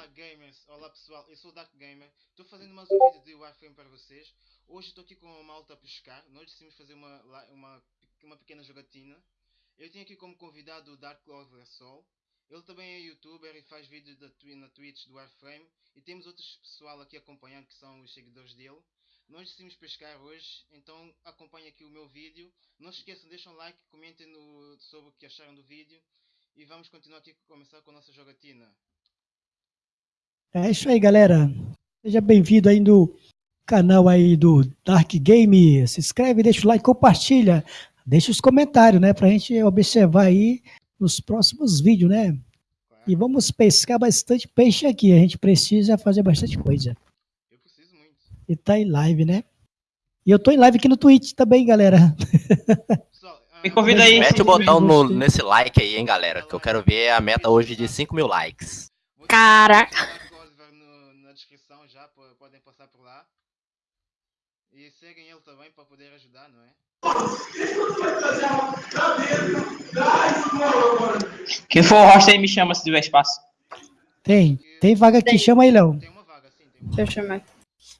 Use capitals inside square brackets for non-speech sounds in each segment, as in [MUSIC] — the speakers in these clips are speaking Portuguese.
Olá gamers, olá pessoal, eu sou o Dark Gamer, estou fazendo mais um vídeo de Warframe para vocês. Hoje estou aqui com uma malta a pescar, nós decidimos fazer uma, uma, uma pequena jogatina. Eu tenho aqui como convidado o Dark Lord Sol. Ele também é youtuber e faz vídeos na Twitch do Warframe. E temos outros pessoal aqui acompanhando que são os seguidores dele. Nós decidimos pescar hoje, então acompanhem aqui o meu vídeo. Não se esqueçam, deixem um like, comentem no, sobre o que acharam do vídeo. E vamos continuar aqui, começar com a nossa jogatina. É isso aí, galera. Seja bem-vindo aí no canal aí do Dark Game. Se inscreve, deixa o like, compartilha. Deixa os comentários, né? Pra gente observar aí nos próximos vídeos, né? E vamos pescar bastante peixe aqui. A gente precisa fazer bastante coisa. Eu preciso muito. E tá em live, né? E eu tô em live aqui no Twitch também, galera. [LAUGHS] Me convida aí. Mete o botão no, nesse like aí, hein, galera. Que eu quero ver a meta hoje de 5 mil likes. Caraca descrição já, podem passar por lá. E seguem ele também para poder ajudar, não é? Quem for o host aí me chama se tiver espaço. Tem, tem vaga aqui, tem. chama aí, Léo. Tem uma vaga, sim. Tem uma Deixa eu chamar.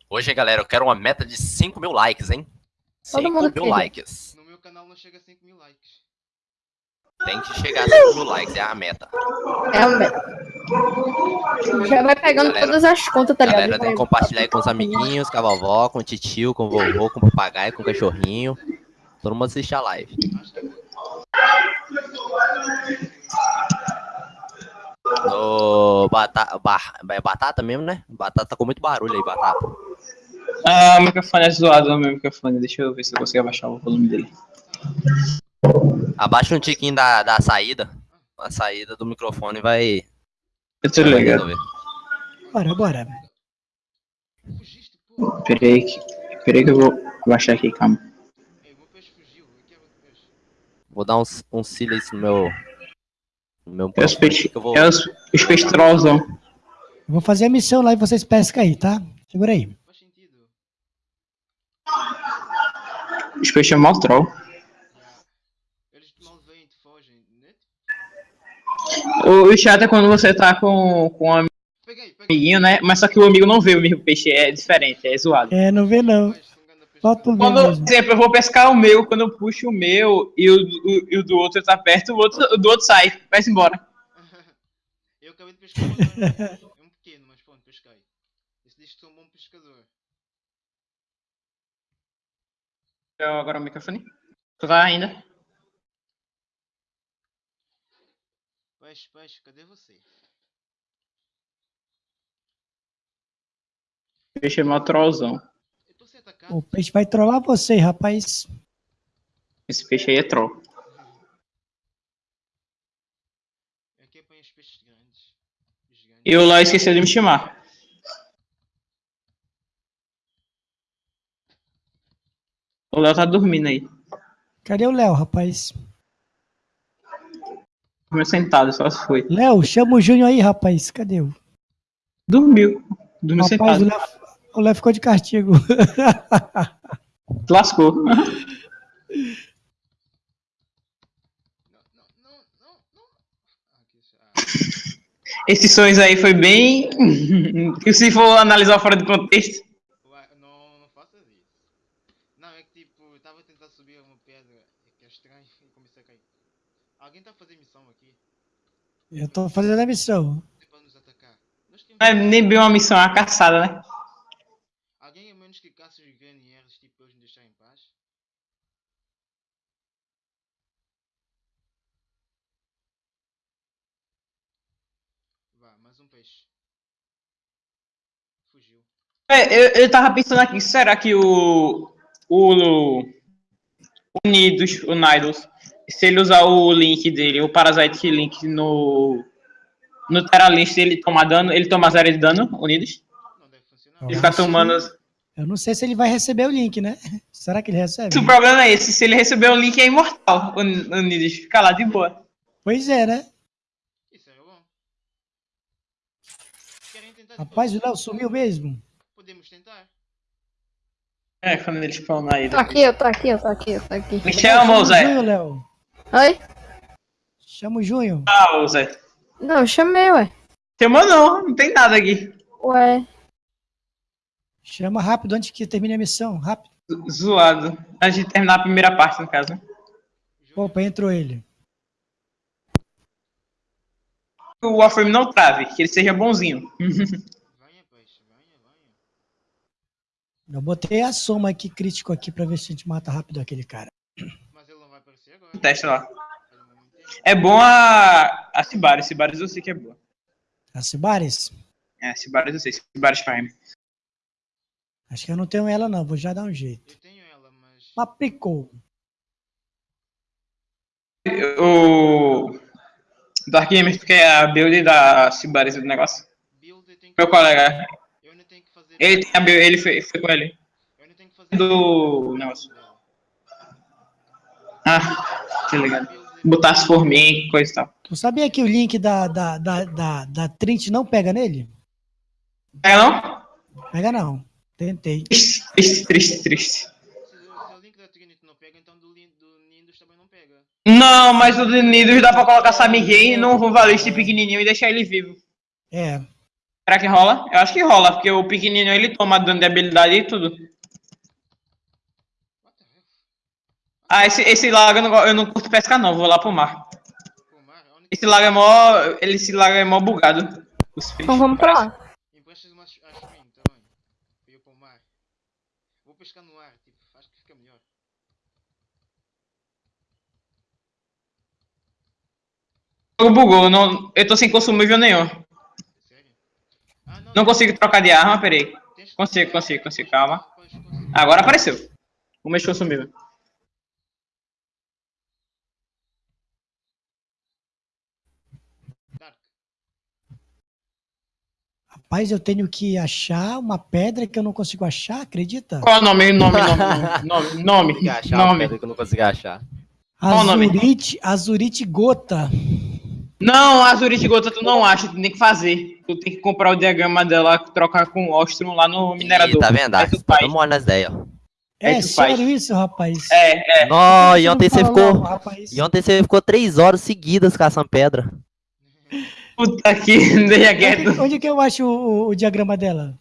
Hoje, galera, eu quero uma meta de 5 mil likes, hein? 5 mil quer. likes. No meu canal não chega a 5 mil likes. Tem que chegar a 5 mil likes, é a meta. É a meta. Já vai pegando galera, todas as contas, tá ligado? Galera, tem que compartilhar aí com os amiguinhos, com a vovó, com o titio, com o vovô, com o papagaio, com o cachorrinho. Todo mundo assiste a live. No batata, bar, é batata mesmo, né? Batata tá com muito barulho aí, batata. Ah, o microfone é zoado, o meu microfone. Deixa eu ver se eu consigo abaixar o volume dele. Abaixa um tiquinho da, da saída. A saída do microfone vai eu tô ligado. Bora, bora. Peraí que, peraí que eu vou baixar aqui, calma. Vou dar um, um silêncio no meu... No meu é os peixes... Vou... É os, os. Vou fazer a missão lá e vocês pescam aí, tá? Segura aí. Os peixes é mal troll. O, chato é quando você tá com, com um amiguinho, né? Mas só que o amigo não vê o mesmo peixe, é diferente, é zoado. É, não vê não. Quando, por exemplo, eu vou pescar o meu, quando eu puxo o meu e o, o, e o do outro tá perto, o, outro, o do outro sai, vai embora. [LAUGHS] eu acabei de pescar um, um pequeno, mas pronto, pesquei. Esse diz que sou um bom pescador. Eu, agora o microfone. Tu tá ainda? Peixe, peixe, cadê você? Peixe é mó trollzão. O peixe vai trollar você, rapaz. Esse peixe aí é troll. Aqui apanha os peixes grandes. E o Léo esqueceu de me chamar. O Léo tá dormindo aí. Cadê o Léo, rapaz? Dormiu sentado, só se foi. Léo, chama o Júnior aí, rapaz. Cadê o? Dormiu. Dormiu rapaz, sentado. O Léo, ficou de castigo. [LAUGHS] Lascou. Esses sonhos aí foi bem. [LAUGHS] se for analisar fora do contexto. Não, não faça isso. Não, é que tipo, eu tava tentando subir uma pedra que é estranho e comecei a cair. Alguém tá fazendo missão aqui? Eu tô fazendo a missão. Não é nem bem uma missão, é uma caçada, né? Alguém a menos que caça os GNRs, tipo, eles me deixar em paz? Vá, mais um peixe. Fugiu. É, eu, eu tava pensando aqui, será que o... O... Unidos, o Nidos, se ele usar o link dele, o Parasite Link no no Terralist, ele toma dano, ele toma zero de dano, unidos. Ele fica tomando... Eu não sei se ele vai receber o link, né? Será que ele recebe? O problema é esse, se ele receber o link é imortal, o Unidos, fica lá de boa. Pois é, né? Isso é bom. Rapaz, o Léo sumiu mesmo. Podemos tentar. É, quando ele spawnar aí. Tô aqui, eu tô aqui, eu tô aqui, eu tô aqui. Me chama, Zé. Oi? Chama o Junho. Ah, Zé. Não, eu chamei, ué. Chamou não, não tem nada aqui. Ué. Chama rápido antes que termine a missão, rápido. Zoado. Antes de terminar a primeira parte, no caso. Opa, entrou ele. Que o Warframe não trave, que ele seja bonzinho. Eu botei a soma aqui crítico aqui pra ver se a gente mata rápido aquele cara. Mas ele não vai aparecer agora. Testa lá. É bom a, a Cibaris. Cibaris eu sei que é boa. A Cibares? É, Cibaris eu sei. Cibaris Prime. Acho que eu não tenho ela não, vou já dar um jeito. Eu tenho ela, mas. Mas picou. O Dark Gamer, tu quer a build da Cibaris do negócio? Que Meu colega. Eu ainda tenho que fazer. Ele tem a build, ele foi, foi com ele. Eu ainda tenho que fazer. Do negócio. Ah, que legal. Botasse por mim, coisa e tal. Tu sabia que o link da, da, da, da, da Trint não pega nele? É não? Pega não. Tentei. Triste, triste, triste, triste. Se, o- se o link da Trinity não pega, então do, Lin- do Nindos também não pega. Não, mas o de Nidos dá pra colocar Samigay no Ruvaliste pequenininho e deixar ele vivo. É. Será que rola? Eu acho que rola, porque o pequenininho ele toma dano de habilidade e tudo. What the hell? Ah, esse, esse lago eu não, eu não curto pescar não, vou lá pro mar. Única. Esse lago é mó. Ele, esse lago é mó bugado. Os peixes. Então vamos pra lá. Emprestas uma a stream também. Pra eu para o mar. Vou pescar no ar, tipo, acho que fica melhor. Jogo bugou, não, eu tô sem consumível nenhum. Ah, Não consigo trocar de arma, peraí. consigo, consigo, consigo, calma. Agora apareceu. O mês consumível. Rapaz, eu tenho que achar uma pedra que eu não consigo achar, acredita? Qual é o nome? Nome, nome, nome, nome, Consegui achar nome. uma pedra que eu não consegui achar. Qual o nome? Azurite, Azurite Gota. Não, a Zurich Gota tu não acha, tu tem que fazer. Tu tem que comprar o diagrama dela, trocar com o Ostrom lá no minerador. Ih, tá vendo? Aí Ah, tu Tá faz. mole nas ideias. ó. Aí É tu faz. sério isso, rapaz? É, é. Nó, e Não ontem você ficou. logo, rapaz. E ontem você ficou três horas seguidas caçando pedra. Puta que [LAUGHS] deixa Onde, quieto. onde que eu acho o, o diagrama dela?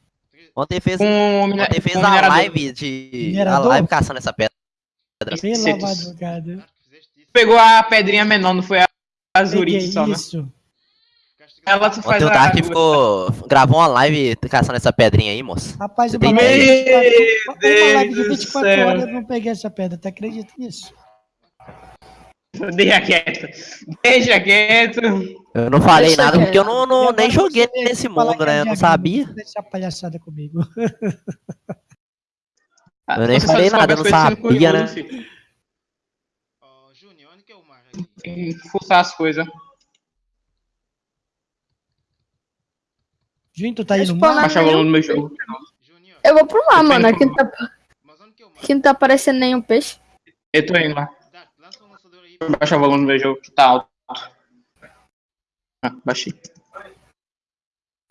Ontem fez, mine- ontem fez o a minerador. live de. A Minerador? live caçando essa pedra. Pela madrugada. Pegou a pedrinha menor, não foi a, a Peguei só, né? isso. Ficaste Ela tu faz Ontem o a... Dark ficou. Gravou uma live caçando essa pedrinha aí, moço. Rapaz, Você uma uma live de Deus do 24 céu. horas eu não peguei essa pedra, tu acredita nisso? [LAUGHS] Deixa quieto. Deixa quieto. Eu não falei Deixa nada quieto. porque eu não, não agora nem joguei nesse mundo, é né? Eu não diagrama, sabia. Deixa palhaçada comigo. [LAUGHS] Eu nem falei nada, eu não sendo sabia, né? Ó, Júnior, onde que é o mar aqui? Tem que forçar as coisas. Juninho, tu tá aí Deixa no eu mar? Baixa o volume do meu jogo. Eu vou pro mar, Eu mano. Aqui não, tá, é mar? aqui não tá aparecendo nenhum peixe. Eu tô indo lá. Dark, lança um lançador aí. Baixa o volume do meu jogo, que tá alto. Ah, baixei.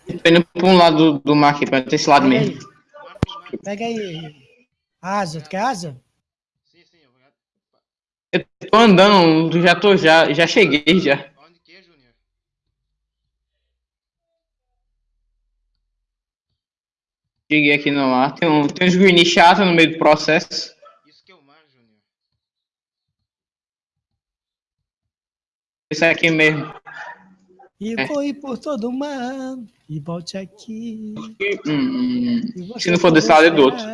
Eu tô indo pra um lado do, do mar aqui, pra ter esse lado Pega mesmo. aí, pega aí. Asa, tu quer asa? Sim, sim, obrigado. Eu tô andando, já tô, já, já cheguei já. Onde que é, Júnior? Cheguei aqui no mar. Tem, um, tem uns green chato no meio do processo. Isso que é o mar, Júnior. Esse aqui mesmo. E É. vou ir por todo o mar, e volte aqui. Hum, e você Se não for desse lado, é do outro.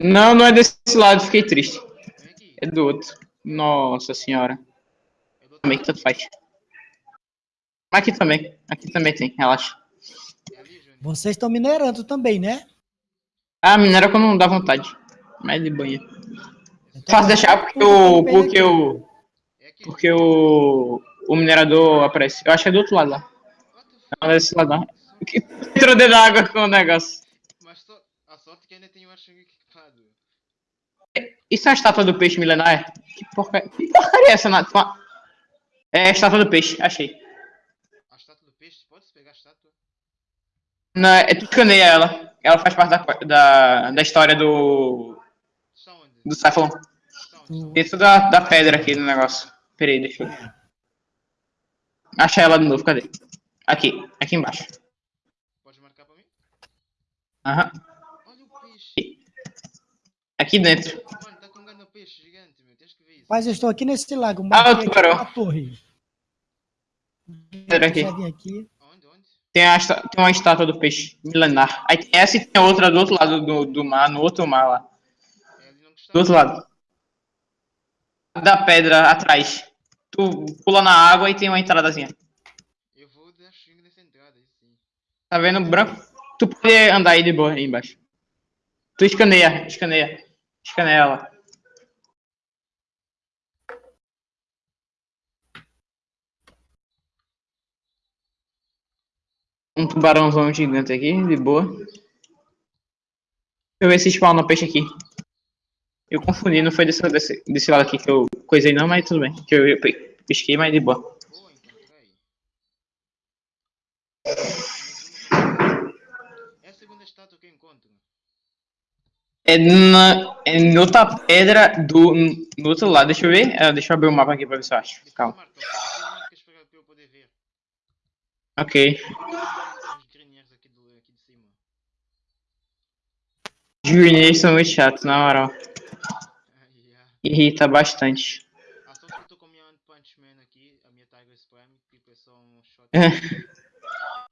não, não é desse lado, fiquei triste. É do outro. Nossa senhora. Também que tanto faz. Aqui também. Aqui também tem, relaxa. É. Vocês estão minerando também, né? Ah, minera quando não dá vontade. Mas de banho. Fácil deixar porque o. Porque o. É. Porque o. O minerador aparece. Eu acho que é do outro lado lá. Não é desse lado não. Que [LAUGHS] entrou dentro da água com o negócio. Mas só, a sorte é que ainda tem o artigo equipado. Isso é a estátua do peixe milenar? Que porcaria, que porcaria é essa, Nath? É a estátua do peixe, achei. A estátua do peixe, pode pegar a estátua? Não, é, tu escaneia ela. Ela faz parte da, da, da história do. Do Cyclone. Dentro da, da pedra aqui no negócio. Peraí, deixa eu. Achar ela de novo, cadê? Aqui, aqui embaixo. Podes marcar para mim? Aham. Olha o peixe. Aqui dentro. Mano, tá com um grande peixe gigante, meu. Tens que ver isso. Mas eu estou aqui nesse lago. Ah, o tubarão. uma torre. Pera aqui. Aqui. Onde, onde? Tem, a, tem uma estátua do peixe milenar. Aí tem essa e tem outra do outro lado do, do mar, no outro mar lá. É. Do outro lado. Da pedra atrás. Tu pula na água e tem uma entradazinha. Eu vou dar swing nessa entrada, aí sim. Tá vendo branco? Tu pode andar aí de boa aí embaixo. Tu escaneia, escaneia. Escaneia ela. Um tubarãozão gigante aqui, de boa. Deixa eu ver se spawna peixe aqui. Eu confundi, não foi desse, desse, desse lado aqui que eu coisei não, mas tudo bem. Que eu, eu pe- pesquei, mas de boa. É. É, na, é em outra pedra do, no outro lado. Deixa eu ver. Ah, deixa eu abrir o mapa aqui pra ver se eu acho. Calma. ok? Os greniers são muito chatos, na moral. Ah. Irrita bastante. A sorte que eu tô com a minha One Punch Man aqui, a minha Tiger Prime, tipo, é só um shot. [LAUGHS]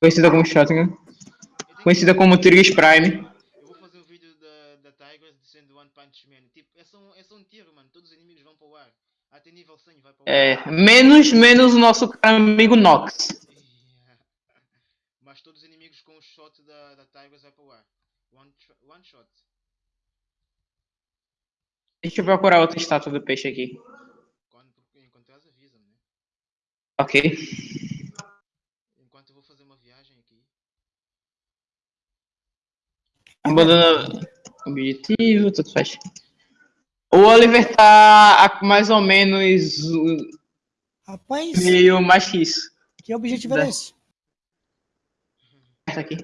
Conhecida como Shotgun. Tenho Conhecida como Trigus Prime. Eu vou fazer um vídeo da, da Tigers dizendo One Punch Man. Tipo, é só, um, é só um tiro, mano. Todos os inimigos vão para o ar. Até nível 100 vai para o ar. É, menos, menos o nosso amigo Nox. Yeah. [LAUGHS] Mas todos os inimigos com o shot da, da Tigers vai para o ar. One, one shot. Deixa eu procurar outra estátua do peixe aqui. Quando encontrar, avisa-me, né? Ok. Enquanto eu vou fazer uma viagem aqui. Abandona objetivo, tudo faz. O Oliver tá mais ou menos Rapaz, meio mais que isso. que objetivo é esse? Tá aqui.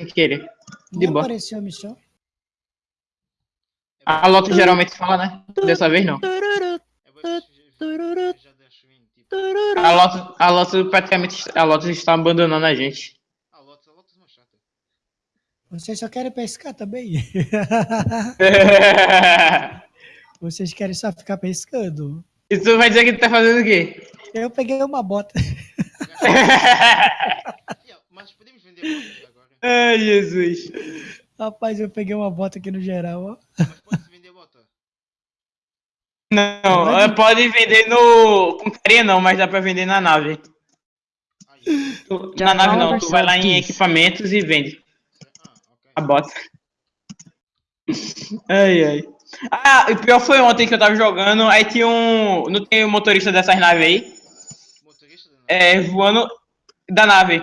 O que ele? De boa. apareceu a missão. A Lotus geralmente fala, né? Dessa vez não. A Lotus, a Lotus praticamente a Lotus está abandonando a gente. Ah, Lotus, a Lotus é uma chata. Vocês só querem pescar também? [LAUGHS] Vocês querem só ficar pescando? e tu vai dizer que tu tá fazendo o quê? Eu peguei uma bota. [LAUGHS] Mas podemos vender botas agora. Ai, Jesus. Rapaz, eu peguei uma bota aqui no geral, ó. Mas pode-se vender bota. Não, Pode? ela pode vender no. Com carinha não, mas dá pra vender na nave. Tu- Na nave não, tu vai lá em equipamentos e vende Ah, a bota. Ai, ai. Ah, o pior foi ontem que eu tava jogando, aí tinha um. Não tem um motorista dessas naves aí? Motorista da nave. É, voando da nave.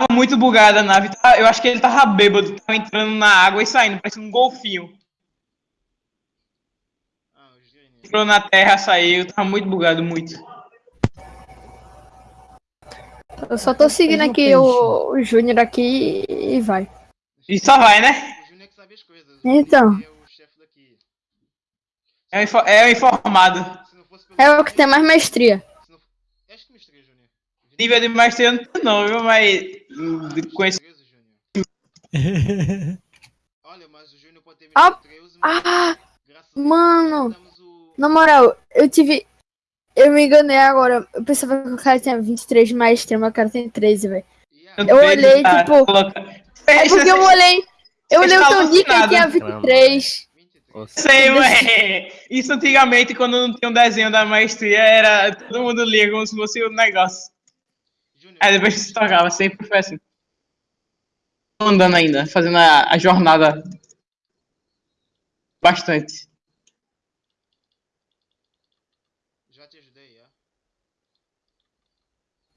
Tava muito bugada a nave. Tava- Eu acho que ele tava bêbado, tava entrando na água e saindo, parecendo um golfinho. Ah. Entrou na terra, saiu, tava muito bugado, muito. Eu só tô seguindo aqui peixe. o, o Júnior aqui e vai. E só vai, né? O Júnior é que sabe as coisas. O Então. É o chefe daqui. É o, é o informado. É o que tem mais maestria. Se não... Acho que misturei, Júnior. Nível de maestria não tenho não, viu? Mas de conhecer. Misterioso, Júnior. Olha, mas o Júnior pode ter Ah, 13, mas Ah, mano. O... na moral, eu tive. Eu me enganei agora. Eu pensava que o cara tinha 23 de maestria, mas o cara tem 13, velho. Yeah. Eu olhei, Tá, tipo, coloca- É porque eu olhei. Eu olhei o teu nick e tinha alucinado. 23. 23. Sei, ué. Isso antigamente, quando não tinha um desenho da maestria, era. Todo mundo lia como se fosse um negócio. Aí depois se tocava, sempre foi assim. Tô andando ainda, fazendo a, a jornada. Bastante. já te ajudei, já.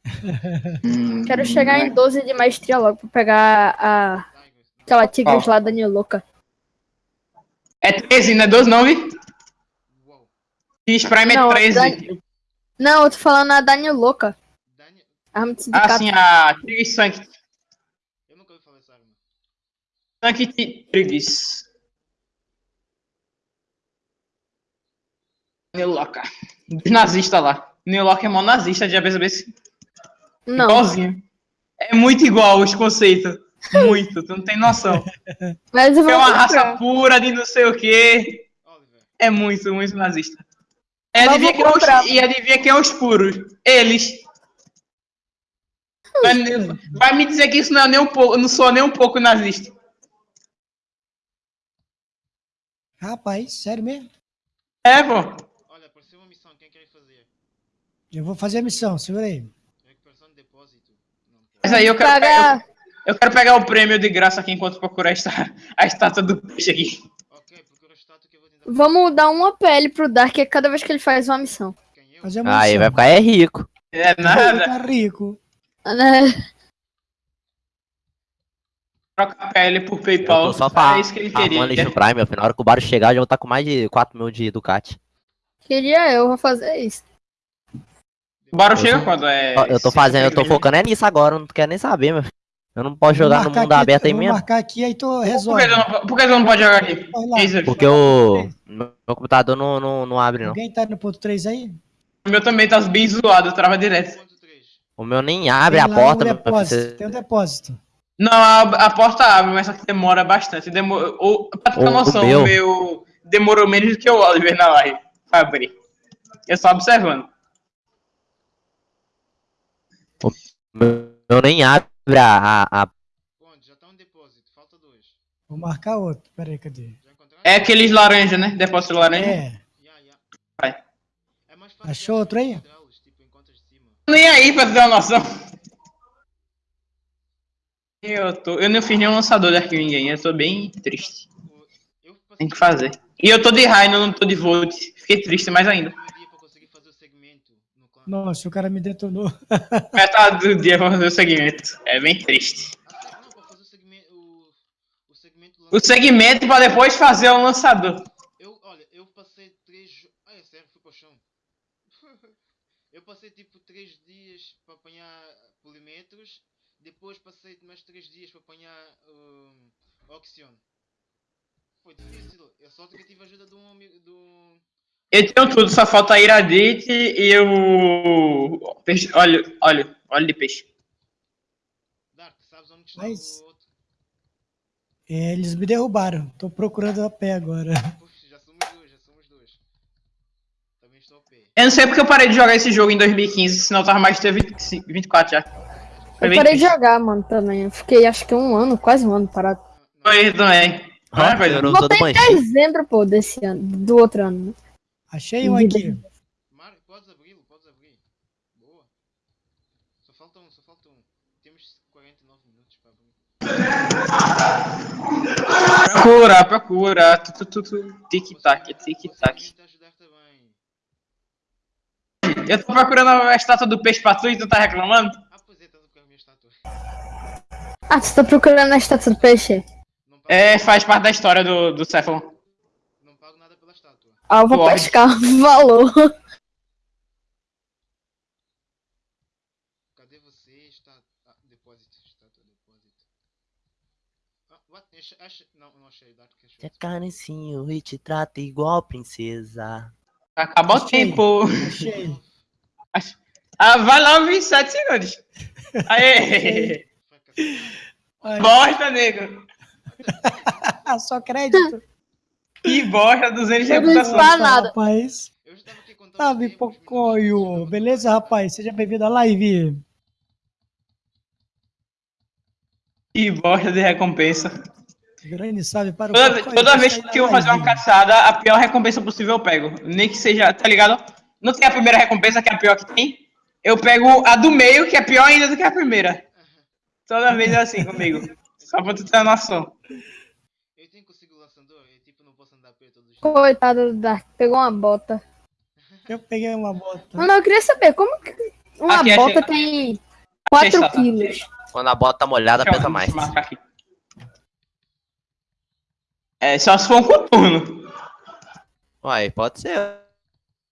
[LAUGHS] Quero chegar em 12 de maestria logo pra pegar a. Aquela Tigres Ó. lá da New Louca. É 13, não é 12 não, vi? X Prime é Não, 13. Não, eu tô falando a da New Louca. Arma de Ah, sindicato. sim, a Triggs Sanct. Eu nunca ouvi falar essa arma. Sanct Triggs. Locker. Dos nazistas lá. New Locker é mó nazista, já percebeu? Não. Igualzinho. É muito igual os conceitos. Muito, tu não tem noção. [LAUGHS] Mas eu vou É uma comprar. raça pura de não sei o quê. É muito, muito nazista. E Mas adivinha, quem é os, e adivinha quem é os puros? Eles. Vai, vai me dizer que isso não é nem um pouco, não sou nem um pouco nazista. Rapaz, sério mesmo? É, pô. olha, apareceu uma missão, quem quer fazer? Eu vou fazer a missão, segura aí. Recuperação de depósito. Mas aí eu quero, pegar, eu quero pegar o prêmio de graça aqui enquanto procurar a, esta- a estátua do peixe aqui. Ok, procura o status que eu vou tentar. Vamos dar uma PL pro Dark a cada vez que ele faz uma missão. Eu? Fazer uma Aí vai ficar é rico. É nada. ficar rico. Né? [LAUGHS] Troca a pele por PayPal. tô só É isso que ele queria. lixo Prime, filho. Na hora que o Baro chegar, já vou estar com mais de 4 mil de Ducati. Queria eu, vou fazer isso. O Baro Eu chega sou- quando é. Eu tô fazendo, eu tô focando. é nisso agora, eu não quero nem saber, meu. Eu não posso jogar no mundo aqui, aberto aí mesmo. marcar aqui, aí tu Por resolve. que, tu não, por que não pode jogar aqui? Isso. Porque o meu computador não, não, não abre, não. Alguém tá no ponto 3 aí? O meu também tá bem zoado, trava direto. Ponto 3. O meu nem abre Tem a porta, um meu depósito. Tem um depósito. Não, a, a porta abre, mas só que demora bastante. Demora, ou, pra ter O- o noção, meu- o meu demorou menos do que o Oliver na live pra abrir. Eu só observando. Eu nem abre a, a, a- Ponto, já tá um depósito. Falta dois. Vou marcar outro. Pera aí, cadê? É aqueles laranja, né? Depósito laranja. É. Vai. É Achou outro aí? encontrá-los, Tipo, encontras de cima. Nem aí pra ter uma noção. Eu, tô, eu não fiz nenhum lançador de arquivo ninguém, eu tô bem triste. Tem que fazer. E eu tô de Rhino, não tô de Volt. Fiquei triste mais ainda. um. Nossa, o cara me detonou. [LAUGHS] Metade do dia pra fazer o segmento. É bem triste. Ah, o segmento. Pra depois fazer o lançador. Eu, olha, eu passei três. jo- Ah, é sério, fui para o chão. Eu passei tipo três dias para apanhar polimetros. Depois passei mais três dias para apanhar um, Oxion. Foi difícil. Eu só que tive a ajuda de um amigo. Do... Eu tenho tudo, só falta a Iradite e o. Peixe, olha, olha, olha de peixe. Dark, sabes onde está Mas- o outro? É, eles me derrubaram. Tô procurando a pé agora. [LAUGHS] Puxa, já somos dois, já somos dois. Também estou ao pé. Eu não sei porque eu parei de jogar esse jogo em 2015, senão eu tava mais de 25, 24 já. Foi Eu parei de jogar, mano, também. Eu fiquei acho que um ano, quase um ano parado. Ah, Foi também. Ah, sou do Voltei em dezembro, pô, desse ano, do outro ano. né? Achei um aqui. Mário, podes podes abrir. Boa. Só falta um, só falta um. Temos 49 minutos para abrir. Procura, procura. Tu, tu, tu, tu. Tic-tac, tic-tac. você tenta ajudar também. Eu tô procurando a estátua do peixe pra tu e tu tá reclamando? Ah, pois é, estás a minha estátua. Ah, você tá procurando a estátua do peixe? É, faz parte da história do, do Cephalon. não pago nada pela estátua. Ah, eu vou Pode. pescar. Valor. Cadê você? Está... Ah, depósito. Estátua, depósito. Ah, what? Acha. Não, não achei. Achou. Te acaricio e te trata igual princesa. Acabou o tempo. Achei. [LAUGHS] Ah, vai lá, 27 segundos. Aê! Bosta, nego. [LAUGHS] só crédito. Que bosta, 200 de Eu não reputação. Pra nada. Rapaz. Eu já estava aqui contando. Tá, Pipocoio. minutos, Beleza, rapaz? Seja bem-vindo à live. Que bosta de recompensa. Grande salve para o Toda, toda vez que eu fazer uma caçada, a pior recompensa possível eu pego. Nem que seja, tá ligado? Não tem a primeira recompensa, que é a pior que tem. Eu pego a do meio, que é pior ainda do que a primeira. Toda vez é assim comigo. [LAUGHS] Só pra tu ter uma noção. Eu tenho consigo o lançador? Eu tipo não posso andar a os dias. Coitado do Dark, pegou uma bota. Eu peguei uma bota. Não, eu queria saber, como que uma Aqui, achei. bota tem 4 estátua. quilos? Quando a bota tá molhada, pesa mais. marcar aqui. É, só se for um coturno. Uai, pode ser.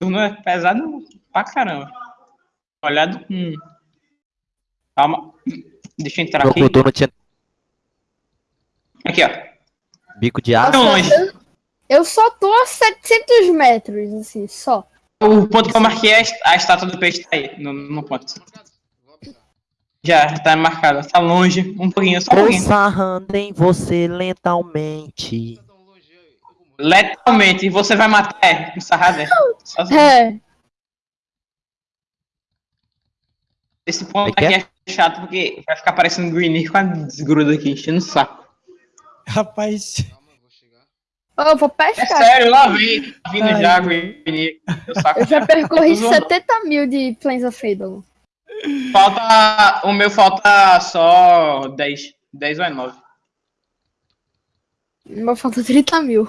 Coturno é pesado pra caramba. Olhado. Hum. Calma. Deixa eu entrar Meu aqui. coturno tinha Aqui, ó. bico de aço. Longe. Eu só tô a 700 metros, assim, só. O ponto que eu marquei, é a estátua do peixe tá aí, no, no ponto. Já, tá marcado. Tá longe, um pouquinho, só um Tô pouquinho. sarrando em você morrer. Letalmente, você vai matar, é, com sarrada. é. É. Esse ponto é aqui é chato porque vai ficar parecendo Green com a desgruda aqui, enchendo o saco. Rapaz, Calma, eu vou vou É pescar. sério, lá vem, vindo Ai, já. Green. o. Eu já percorri Tô zoando. 70 mil de Plains of Fable. Falta. O meu falta só 10. 10 ou é 9. O meu falta 30 mil.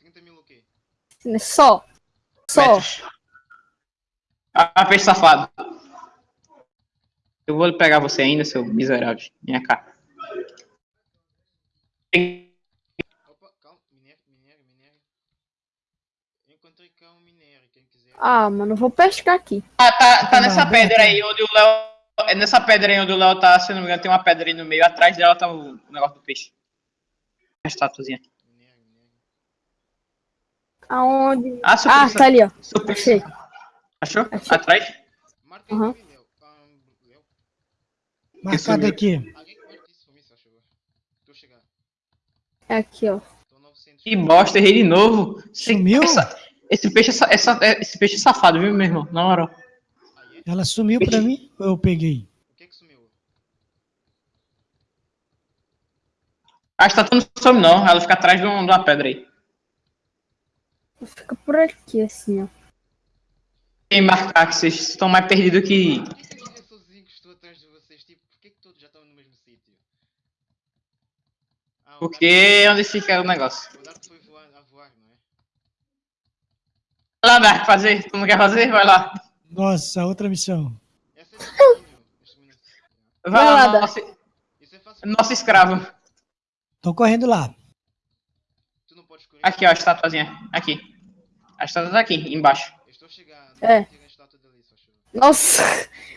30 mil o quê? Só. Só. Metros. Ah, peixe safado. Eu vou pegar você ainda, seu miserável. Minha cá. Opa, calma. Minério, minério, minério. Eu encontrei cá um minério. Ah, mano, eu vou pescar aqui. Ah, tá, tá nessa pedra aí onde o Léo. É nessa pedra aí onde o Léo tá, se não me engano, tem uma pedra aí no meio. Atrás dela tá o negócio do peixe. A estatuazinha. Aonde? Ah, Ah, tá ali, ó. Achei. Achou? Achei. Atrás? Marca Uhum. marcado aqui. É aqui, ó. Tô 900. Que bosta, errei de novo. Sumiu? essa- esse, peixe é, é é- esse peixe é safado, viu, meu irmão? Na é? Ela sumiu pra mim ou eu peguei? O que que sumiu? A estátua não some, não. Ela fica atrás de, um- de uma pedra aí. Fica por aqui, assim, ó. Tem marcar que vocês estão mais perdidos que. Por que que eu fiquei lá, Dark, fazer. Tu não quer fazer? Vai lá. Nossa, outra missão. É Vai, Vai lá, Dark. nosso, é nosso escravo. Tô correndo lá. Tu não pode correr. Aqui, ó, a estatuazinha. Aqui. A estátua tá aqui, embaixo. Eu estou chegando. É. Nossa,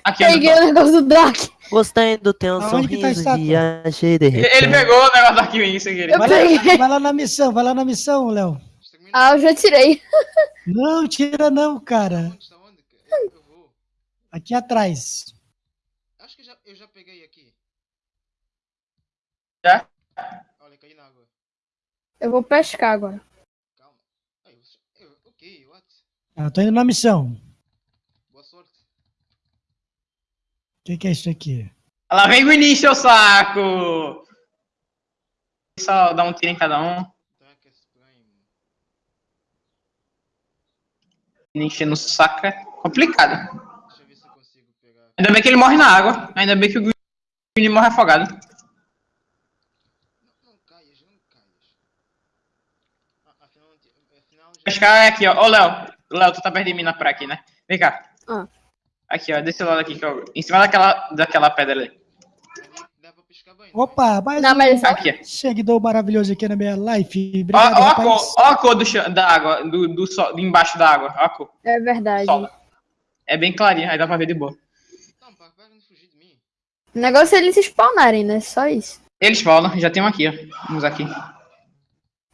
Aqui, peguei o negócio do Dark. Gostei do teu Aonde que tá a sorriso, estátua? viajei de Ele ele repente. pegou o negócio do arquivo sem querer. Eu Vai peguei. lá, vai lá na missão, vai lá na missão, Léo. Ah, eu já tirei. Não, tira não, cara. Onde está onde? Eu, eu vou. Aqui atrás. Acho que já, eu já peguei aqui. Já? Olha, caí na água. Eu vou pescar agora. Calma. Ai, eu, ok, what? Ah, tô indo na missão. Boa sorte. O que, que é isso aqui? Lá vem o início, seu saco! Só dá um tiro em cada um. Darkest Prime. Enchendo o saco é complicado. Deixa eu ver se eu consigo pegar. Ainda bem que ele morre na água. Ainda bem que o Green morre afogado. Não, não caias, não caias. Ah, afinal, afinal já. Pescar é aqui, ó. Ô, Léo. Léo, tu tá perto de mim na praia aqui, né? Vem cá. Ah. Aqui, ó. Desse lado aqui, que eu... em cima daquela, daquela pedra ali. Ali dá pra pescar bem. não é? Opa, mais Não, um mas Aqui, ó. seguidor maravilhoso aqui na minha live. Ó, Obrigado, ó a rapaz. cor, ó a cor do chão, da água, do, do sol, de embaixo da água. Ó a cor. é verdade. Sol. É bem clarinho, aí dá pra ver de boa. Não, de fugir de mim. O negócio é eles se spawnarem, né? Só isso. Eles falam, já tem um aqui, ó. Vamos aqui.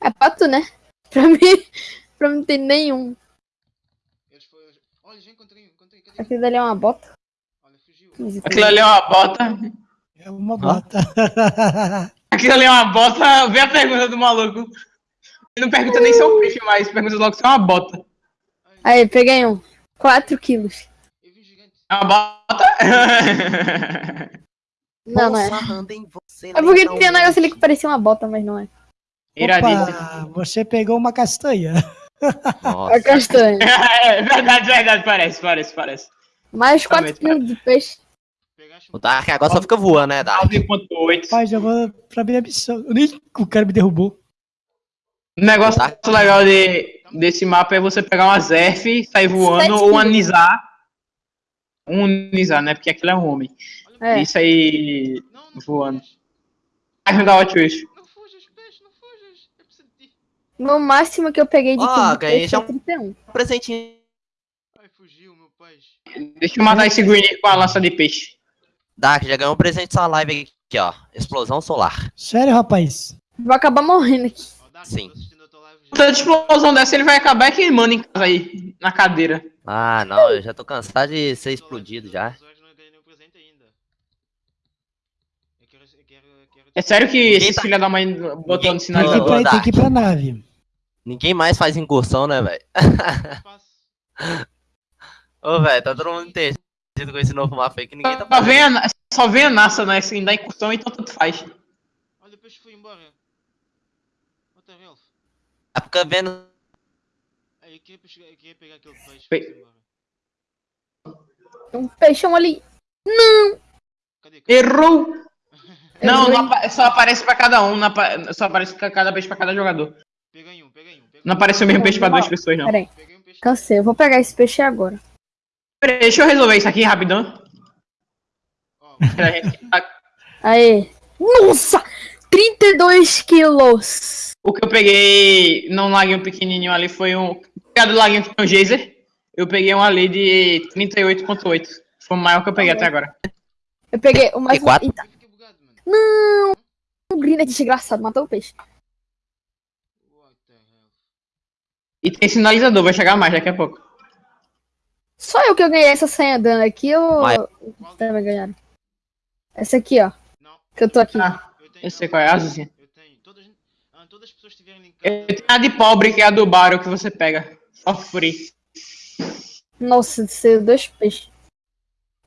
É pra tu, né? [LAUGHS] Pra mim, pra mim não tem nenhum. Eles foram. Olha, já encontrei, encontrei. Aquilo dali é uma bota. Olha, fugiu. Aquilo ali é uma bota. É uma bota. [LAUGHS] Aquilo ali é uma bota. Vê a pergunta do maluco. Ele não pergunta nem se é um peixe mais, pergunta logo se é uma bota. Aí, peguei um. 4 quilos. É uma bota? [LAUGHS] Não, não é. É porque tem um negócio ali que parecia uma bota, mas não é. Iradíssimo. Opa, você pegou uma castanha. [LAUGHS] Nossa. É castanha. É verdade, verdade, parece, parece, parece. Mais 4 Realmente, quilos de peixe. O Dark agora só fica voando, né, Dark? 9.8. Rapaz, vou pra minha missão. Eu Nem o cara me derrubou. O negócio Tá. legal de, desse mapa é você pegar uma Zerf, sair voando, Sete ou quilos. analisar. Um analisar, né? Porque aquilo é um homem. É. Isso aí. Não, não Voando. Ajudar o Twitch. Não fujas, peixe, não fujas. Eu preciso de ti. No máximo que eu peguei de Ó, de ganhei peixe já é um- 31. Presentinho. Ai, fugiu, meu peixe. Deixa eu matar esse Green com a lança de peixe. Dark, já ganhou um presente da sua live aqui, ó. Explosão solar. Sério, rapaz? Vou acabar morrendo aqui. Sim. tô assistindo a tua live já. Toda explosão dessa ele vai acabar queimando em casa aí, na cadeira. Ah, não, eu já tô cansado de ser explodido já. É sério que Ninguém esses tá- filha da mãe botou no Ninguém- Tem que, ir pra, Ô, tem que ir pra nave. Ninguém mais faz incursão, né, velho? [LAUGHS] Ô, velho, tá todo mundo entendido com esse novo mapa aí que ninguém tá Só fazendo. vem a, Na- só vem a NASA, né? Assim, da incursão, então tanto faz. Olha, o peixe foi embora. Hell? Tá Fica vendo. Aí, eu queria, pescar- eu queria pegar aquele peixe Pe-. Tem um peixão ali. Cadê? Cadê? Errou! [LAUGHS] Não, Errou. não apa- só aparece pra cada um, não apa- só aparece ca- cada peixe pra cada jogador. Peguei um, peguei um. Peguei Não um. aparece o mesmo peixe pra duas pessoas, não. Pera aí. Peguei um. Cansei. Eu vou pegar esse peixe agora. Peraí, deixa eu resolver isso aqui rapidão. Ó, Pra gente- a- Aê. Nossa! 32 quilos. O que eu peguei num laguinho pequenininho ali foi um. Cada laguinho que tem um geyser. Eu peguei um ali de 38.8. Foi o maior que eu peguei até agora. Eu peguei o mais... Quatro? Não! Um green desgraçado, matou o peixe. What the hell? E tem sinalizador, vai chegar mais daqui a pouco. Só eu que eu ganhei essa senha dando aqui ou Mas- Qual? também ganharam? Essa aqui, ó. Não, Que eu tô aqui. Ah, eu tenho. eu sei qual é, a azulzinha. Eu tenho. Todas, ah, todas as pessoas tiverem Eu linkado. tenho a de pobre, que é a do Baro que você pega. For free. Nossa, ser dois peixes.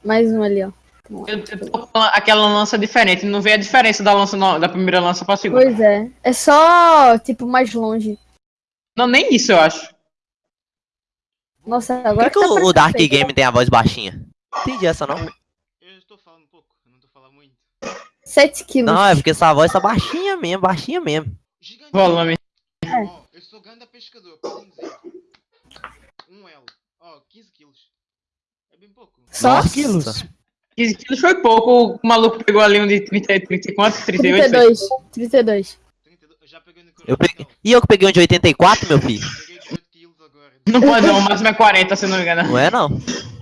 Mais um ali, ó. Eu eu tô com aquela lança diferente. Não vê a diferença da lança no- da primeira lança pra segunda. Pois é. É só, tipo, mais longe. Não, nem isso eu acho. Nossa, Por agora que, que tá o, Dark. Game tem a voz baixinha? Entendi essa não. Eu estou falando um pouco, eu não estou falando muito. 7 quilos. Não, é porque essa voz tá baixinha mesmo, baixinha mesmo. Gigante. Volume. Ó, eu sou grande pescador, podem dizer. Um L. Ó, 15 quilos. É bem pouco. Só Nossa. quilos. 15 quilos foi pouco. O maluco pegou ali um de 30, 30 e quanto? 38? 32. 32. 32. Eu já peguei no Eu coração. peguei... E eu que peguei um de 84, meu filho? Peguei 18 quilos agora. Não pode não, o máximo é 40, se não me engano. Não é não.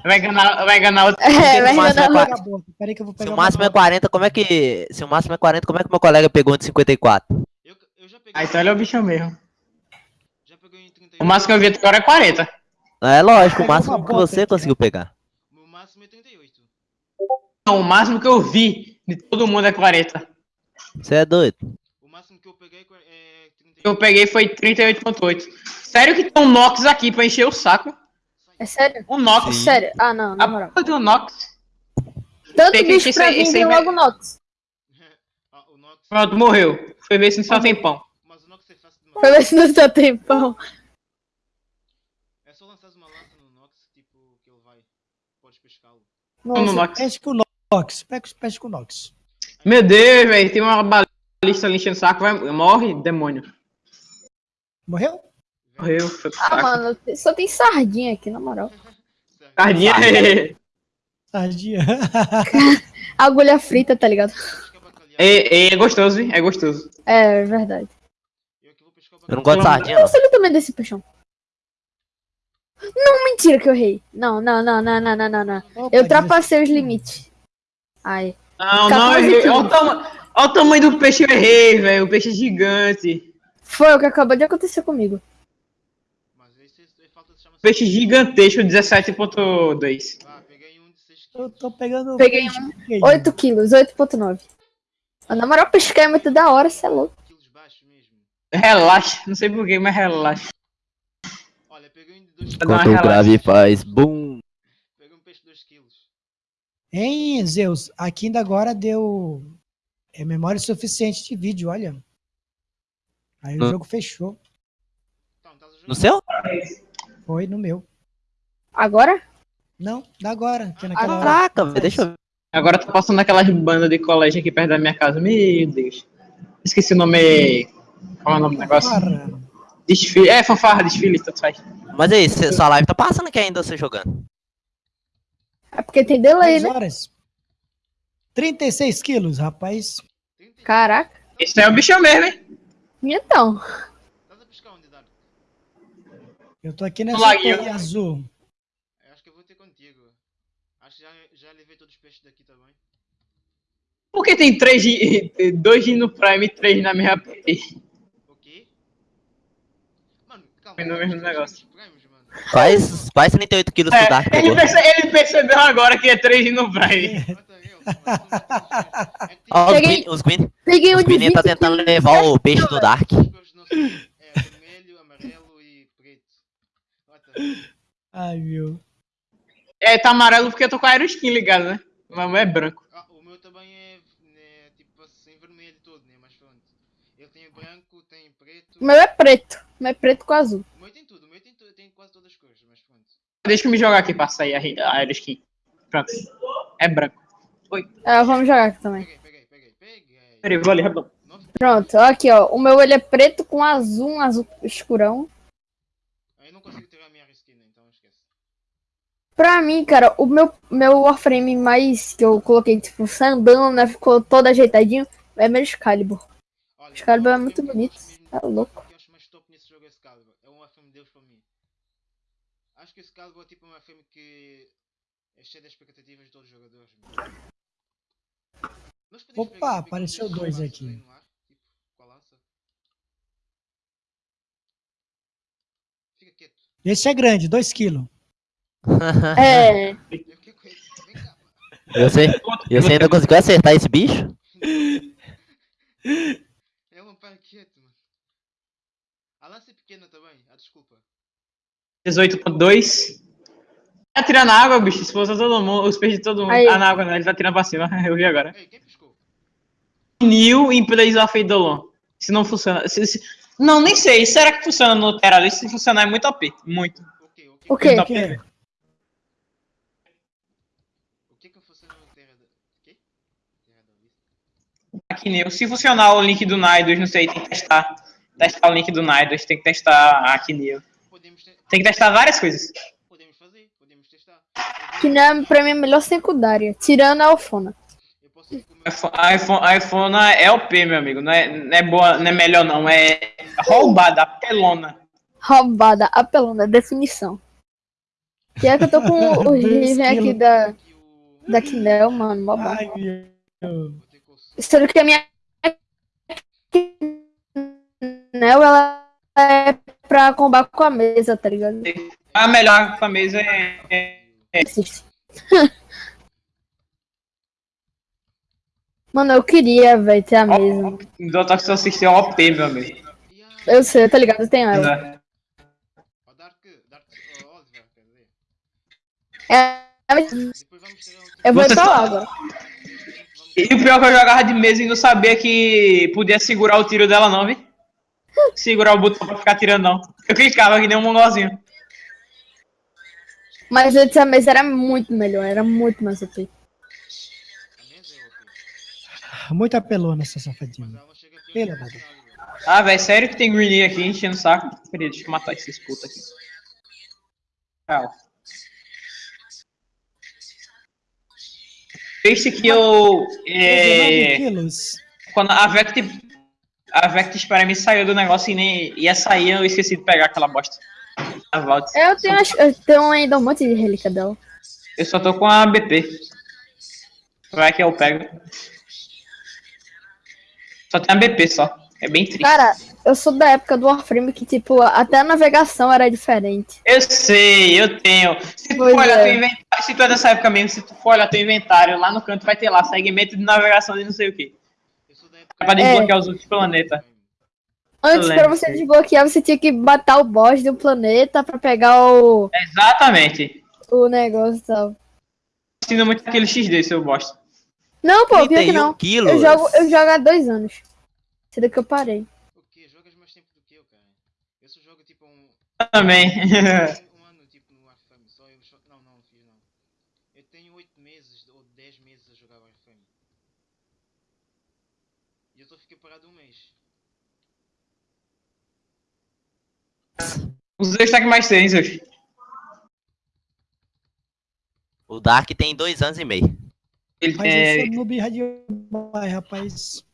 Vai enganar, vai enganar outro. É, vai é enganar. Pega a boca. Peraí que eu vou Se pegar o uma máximo é nota. 40, como é que. Se o máximo é 40, como é que meu colega pegou um de 54? Eu, eu já peguei. Ah, então ele é o bichão mesmo. Já peguei em 38. O máximo que eu vi até agora é 40. É lógico, o máximo que você conseguiu pegar. Meu máximo é 38. Não, o máximo que eu vi de todo mundo é 40. Você é doido? O máximo que eu peguei é 38. O que eu peguei foi 38.8. Sério que tem um Nox aqui pra encher o saco? É sério? Um Nox. Sim. Sério? Ah, não, na A moral. porra do Nox. Tanto tem que bicho pra esse vem logo Nox. [LAUGHS] ah, o Nox. Pronto, morreu. Foi ver se não só tem pão. Mas o Nox é matar. ver se não tá tempão. É só lançar uma no Nox, tipo, que ele vai. Podes pescá-lo. No Nossa, Nox. Pesca com Nox. Pega pesca com Nox. Meu Deus, velho. Tem uma balista ali enchendo o saco. Vai, morre, demônio. Morreu? Morreu. Foi pro ah, mano, só tem sardinha aqui, na moral. Certo. Cardinha. Sardinha. [LAUGHS] [LAUGHS] Agulha frita, tá ligado? Bacalhau. é, é gostoso, hein? É gostoso. É, é verdade. Eu Eu não gosto de sardinha, não. Nossa, olha o tamanho desse peixão. Não, mentira que eu errei. Não, não, não, não, não, não, não, não. Opa, Eu ultrapassei os limites. Ai. Não, não, 14 errei. Olha o, tama- olha o tamanho do peixe, eu errei, velho. O peixe é gigante. Foi o que acabou de acontecer comigo. Mas esse falta de chamar Peixe gigantesco, 17.2. Ah, peguei um de 6 Eu quilos. tô pegando. Peguei pequeno. 8 quilos, 8.9. Ah, Na moral, pescar é muito da hora, cê é louco. quilos baixo mesmo. Relaxa, não sei porquê, mas relaxa. Olha, peguei um de 2 Dá uma Quando o grave faz boom. Peguei um peixe de 2 quilos. Hein, Zeus? Aqui ainda agora deu é memória suficiente de vídeo, olha. Aí o Hum. jogo fechou. No seu? Foi no meu. Agora? Não, da agora. Que é naquela. Caraca, velho, deixa eu ver. Agora tá passando aquelas bandas de colégio aqui perto da minha casa. Meu Deus. Esqueci o nome. Qual é o nome do negócio? Desfile. É, fanfarra, desfile, tanto faz. Mas aí, cê- sua live tá passando aqui ainda você jogando. É porque tem delay, 10 né? horas. 36 quilos, rapaz. 30. Caraca. Esse é o bichão mesmo, hein? Então. Estás a pescar onde, Dark? Eu tô aqui nessa torre azul. Eu acho que eu vou ter contigo. Acho que já, já levei todos os peixes daqui também. Por que tem três, gi- dois no Prime e três na minha PT? Ok? Mano, calma. Foi no mesmo negócio. temos prêmios, mano. Quase, quase 38 quilos que o Dark É, ele, perce- ele percebeu agora que é 3 e não eu, Ó, os Peguei- Gwyn, os Gwyn, Peguei os de Gwyn tá 20 tentando levar o peixe do Dark. Cores não. É vermelho, amarelo e preto. Bota. Ai, meu. É, tá amarelo porque eu tô com a aeroskin ligada, né? Mas o meu é branco. Ah, o meu também é, né, tipo assim, vermelho todo, né? Mas pronto. Ele tem branco, tem preto. O meu é preto. O meu é preto com azul. O meu tem tudo, o meu tem, tu- tem quase todas as cores, mas pronto. Deixa eu me jogar aqui pra sair a, a aeroskin. Pronto. É branco. Ah, vamos jogar aqui também. Peguei, peguei, peguei, peguei. Peraí, vou ali, rapidão. Pronto, aqui ó. O meu ele é preto com azul, um azul escurão. Aí não consigo tirar a minha reskin, então esquece. Pra mim, cara, o meu, meu Warframe mais que eu coloquei, tipo, sandana, ficou todo ajeitadinho, é meu Excalibur. Olha, Excalibur é o muito bonito, é louco. O que eu acho mais top nesse jogo é Excalibur. É um de Deus para mim. Acho que Excalibur é tipo um filme que é cheio de expectativas de todos os jogadores. Opa, apareceu dois aqui. aí no ar, tipo, com a lança. Fica quieto. Esse é grande, 2 quilos. [LAUGHS] É, Eu fiquei com ele. Vem cá. Você, você ainda conseguiu acertar esse bicho? É um pai quieto, mano. A lança é pequena também. Ah, desculpa. 18.2. Tá tirando água, bicho. Expulsa todo mundo. Os peixes de todo mundo. Aí. Ah, na água não. Ele tá tirando pra cima. [LAUGHS] Eu vi agora. Ei, quem piscou? New in Place of Eidolon. Se não funciona. se- se- Não, nem sei. Será que funciona no Terralist? Se funcionar é muito OP. Muito. Ok, ok. o? Tá O quê? O que que funciona no. Que? Se funcionar o link do Naidos, não sei, tem que testar. Testar o link do Naidos, tem que testar aqui, New. Podemos, te... Tem que testar várias coisas. podemos fazer, podemos testar. Que não é, pra mim é a melhor secundária, tirando a Alfona. Eu posso ir com o meu... iPhone, iPhone, iPhone é OP, meu amigo. Não é, não é boa, não é melhor, não. É roubada, pelona. Roubada, apelona, definição. Que é que eu tô com o [LAUGHS] Riven aqui da, da Kinel, mano, mó bom. Ai, meu. Sendo que a minha Kinel, ela é pra combar com a mesa, tá ligado? A melhor pra mesa é, é. [LAUGHS] Mano, eu queria, velho, ter a mesa. do Toxic System é OP, meu amigo. Eu sei, tá ligado? Eu tenho ela. Dizer. É, um... eu vou Você pra lá agora. E o pior é que eu jogava de mesa e não sabia que podia segurar o tiro dela, não, vi? Segurar o botão pra ficar tirando, não. Eu clicava que nem um mongolzinho. Mas antes a mesa era muito melhor, era muito mais OP. É. Muito apelona essa Mas safadinha. Pela. Ah, velho, sério que tem Greenie aqui enchendo o saco? Peraí, deixa eu matar esses putos aqui. Calma. Esse que eu. 19 É, quilos. quando a Vect. A Vect para mim saiu do negócio e nem ia sair, eu esqueci de pegar aquela bosta. A. Eu tenho, as- eu tenho ainda um monte de relíquia dela. Eu só tô com a BP. Vai que eu pego. Só tem a BP só. É bem triste. Cara, eu sou da época do Warframe que, tipo, até a navegação era diferente. Eu sei, eu tenho. Se tu Pois for olhar é. teu inventário, se tu é dessa época mesmo, se tu for olhar teu inventário, lá no canto vai ter lá, segmento de navegação de não sei o que. É pra É. desbloquear os outros planetas. Antes, lembro, você desbloquear, você tinha que matar o boss do planeta pra pegar o, Exatamente. o negócio e tal. Ensina muito aquele XD, seu bosta. Não, pô, pior que 31 não. quilos. Eu jogo, eu jogo há dois anos. Sendo que eu parei. O quê? Jogas mais tempo do que eu, cara. Eu só jogo tipo um... Também. [LAUGHS] um um ano tipo no Warframe. Só eu... só- Não, não, fiz não. Eu tenho 8 meses ou 10 meses a jogar Warframe. E eu só fiquei parado um mês. Os dois tá que mais tem, seus. O Dark tem dois anos e meio. Ele Mas eu tem sou noob demais, rapaz.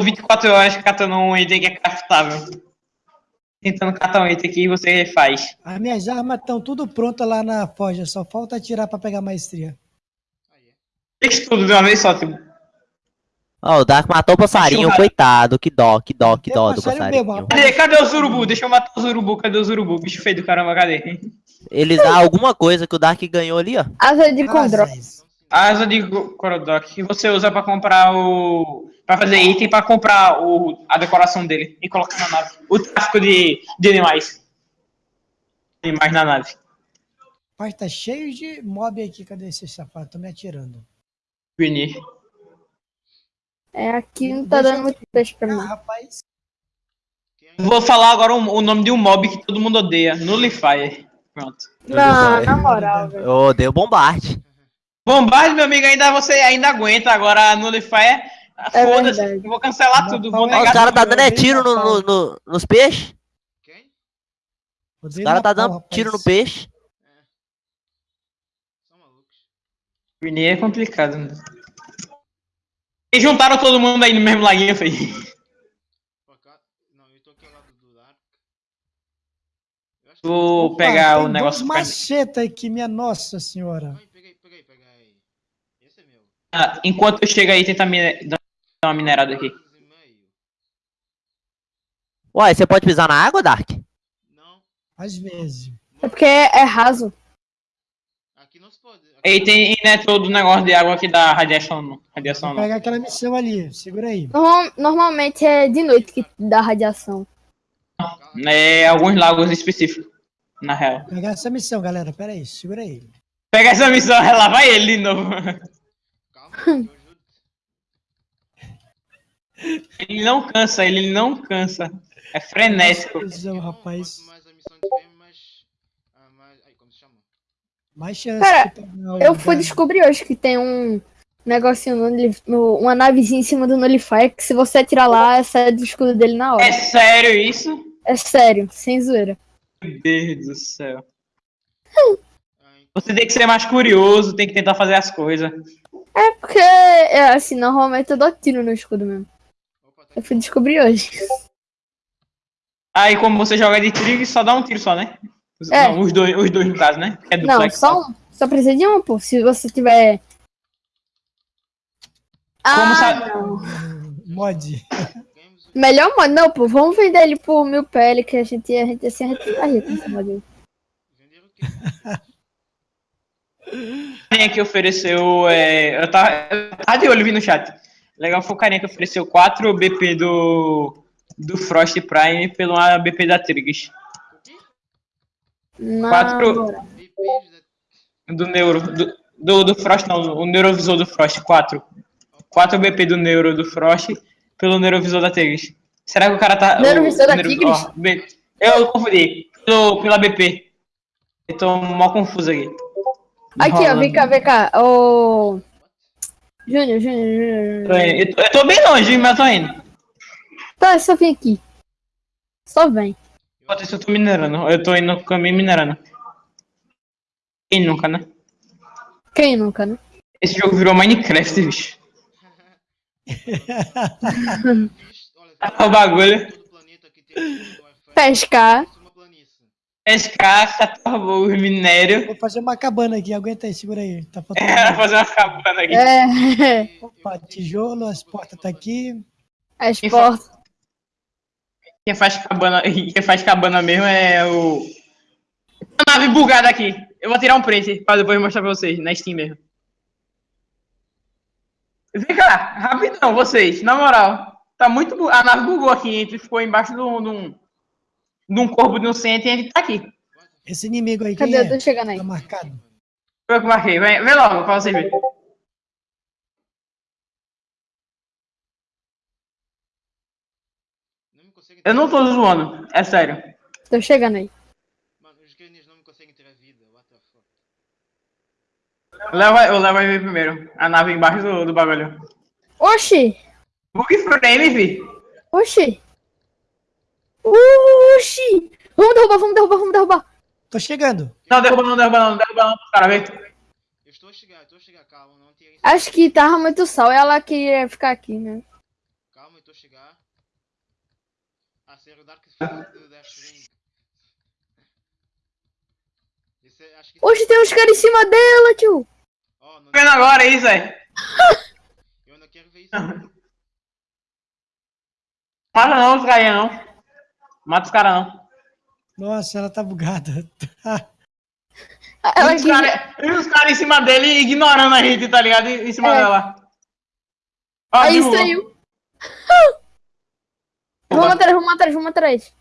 24 horas catando um item que é craftável. Tentando catar um item que você faz. As minhas armas estão tudo prontas lá na forja, só falta atirar pra pegar maestria. É? Fez tudo de uma vez só, tipo. Ó, o Dark matou o passarinho, coitado. Que dó, que dó, que dó do passarinho Cadê, cadê os urubu? Deixa eu matar os urubu. Cadê os urubu? Bicho feio do caramba, cadê? Eles dão alguma coisa que o Dark ganhou ali, ó. Asa de condro. Asas. A asa de Korodok que você usa pra comprar o. pra fazer item pra comprar o, a decoração dele e colocar na nave. O tráfico de, de animais. Animais na nave. Rapaz, tá cheio de mob aqui. Cadê esse safado? Tô me atirando. Vinir. É, aqui não tá Deixa dando muito peixe pra Ah, mim. rapaz. Vou falar agora o, o nome de um mob que todo mundo odeia. Nullifier. Pronto. Não, na moral, velho. Eu odeio bombarde. Bombarde, meu amigo, ainda você ainda aguenta. Agora Nullifier. É Foda-se. verdade. eu Vou cancelar Não, tudo. Vou Ó, negar os caras tá dando é tiro no, no- no- nos peixes. Quem? Os Odeio caras tá dando rapaz. tiro no peixe. São malucos. Vinir é complicado. Né? E juntaram todo mundo aí no mesmo laguinho, cá. Não, eu tô aqui ao lado do Dark. Eu acho que. Vou Opa, pegar tem o negócio. macheta aqui, minha nossa senhora. Ai, peguei, peguei, peguei. Esse é meu. Ah, enquanto eu chego aí, tentar mine- dar uma minerada aqui. Uai, você pode pisar na água, Dark? Não. Às vezes. É porque é raso. Aqui E tem e não é todo negócio de água que dá radiação, não. Radiação não. pegar aquela missão ali. Segura aí. Normal- normalmente é de noite que dá radiação. É alguns lagos específicos, na real. Vou pegar essa missão, galera. Pera aí. Segura aí. Pega essa missão, [LAUGHS] lá vai ele de novo. Calma. Ele não cansa, ele não cansa. É frenético. Missão, rapaz. Mais a missão tiver, mais. ah, mais ai, como se chama? Mais chance Cara, de pegar o Eu fui descobrir hoje que tem um negocinho, no, no- uma navezinha em cima do Nullifier que se você atirar lá, sai do escudo dele na hora. É sério isso? É sério, sem zoeira. Meu Deus do céu. Você tem que ser mais curioso, tem que tentar fazer as coisas. É porque, é, assim, normalmente eu dou tiro no escudo mesmo. Opa, tá Eu fui descobrir hoje. Aí como você joga de tiro, só dá um tiro só, né? Os, É. não, os dois, os dois no caso, né? É Não, só um. Só precisa de um, pô. Se você tiver. Ah, sabe- não. Mod. Melhor modo, não, pô. Vamos vender ele por mil PL, que a gente, a gente assim, a gente tá rico nesse modo aí. Vender o quê? carinha que ofereceu. É, eu, tava, eu tava de olho vi no chat. Legal foi o carinha que ofereceu 4 BP do. Do Frost Prime pelo BP da Triggs. O quê? Na Quatro-. Do Neuro. Do, do, do Frost, não. O Neurovisor do Frost, 4. 4 BP do Neuro do Frost pelo Neurovisor da Triggs. Será que o cara tá. Neurovisor o, da Tigres? ó, B- eu confundi. Pelo, pela BP. Eu tô mó confuso aqui. Aqui, ó, vem cá, vem cá. Ô. Júnior, Júnior, Júnior. Eu eu tô bem longe, mas eu tô indo. Tá, só vem aqui. Só vem. Enquanto isso eu tô minerando. Eu tô indo no caminho minerando. Quem nunca, né? Quem nunca, né? Esse jogo virou Minecraft, bicho. [LAUGHS] Olha, o bagulho. Pescar. Pescar, catar o minério. Vou fazer uma cabana aqui. Aguenta aí. Segura aí. Tá faltando. Era fazer uma cabana aqui. É. Opa, tijolo. As portas tá aqui. As portas. Quem faz cabana, [LAUGHS] quem faz cabana mesmo é o. A nave bugada aqui. Eu vou tirar um print pra depois mostrar pra vocês, na Steam mesmo. Vem cá, rapidão, vocês, na moral. Tá muito. bu- A nave bugou aqui, a gente ficou embaixo de um. De um, corpo de um centro e a gente tá aqui. Esse inimigo aí, quem Cadê? Eu é? tô chegando aí. Tá marcado. Foi eu que marquei. Vem, vem logo pra vocês verem. Não me conseguem Eu não tô zoando, é sério. Tô chegando aí. Mano, os Guinness não me conseguem ter a vida. What the fuck? O Léo vai, o Léo vai ver primeiro. A nave embaixo do, do bagulho. Oxi! Bug frame, vi. Oxi! Oxi! Vamos derrubar, vamos derrubar, vamos derrubar. Tô chegando. Não, derruba não, derruba não, derruba não. Cara, vem. Eu estou a chegar, eu estou a chegar, calma, não tirem Acho que tava muito sol e ela queria ficar aqui, né? Calma, eu estou a chegar. A ser o Dark Fang do Deathwing. Esse é- acho que Oxi, tem uns caras em cima dela, tio! Ó, não- Vendo agora aí, Zé. eu não quero ver isso. Mata [LAUGHS] não os caras não. Mata os caras não. Nossa, ela tá bugada. [LAUGHS] Ela E os que- caras os cara em cima dele ignorando a gente, tá ligado? Em cima É. dela. Ó, Aí derrubou. saiu. Vamos atrás, vamos atrás, vamos atrás.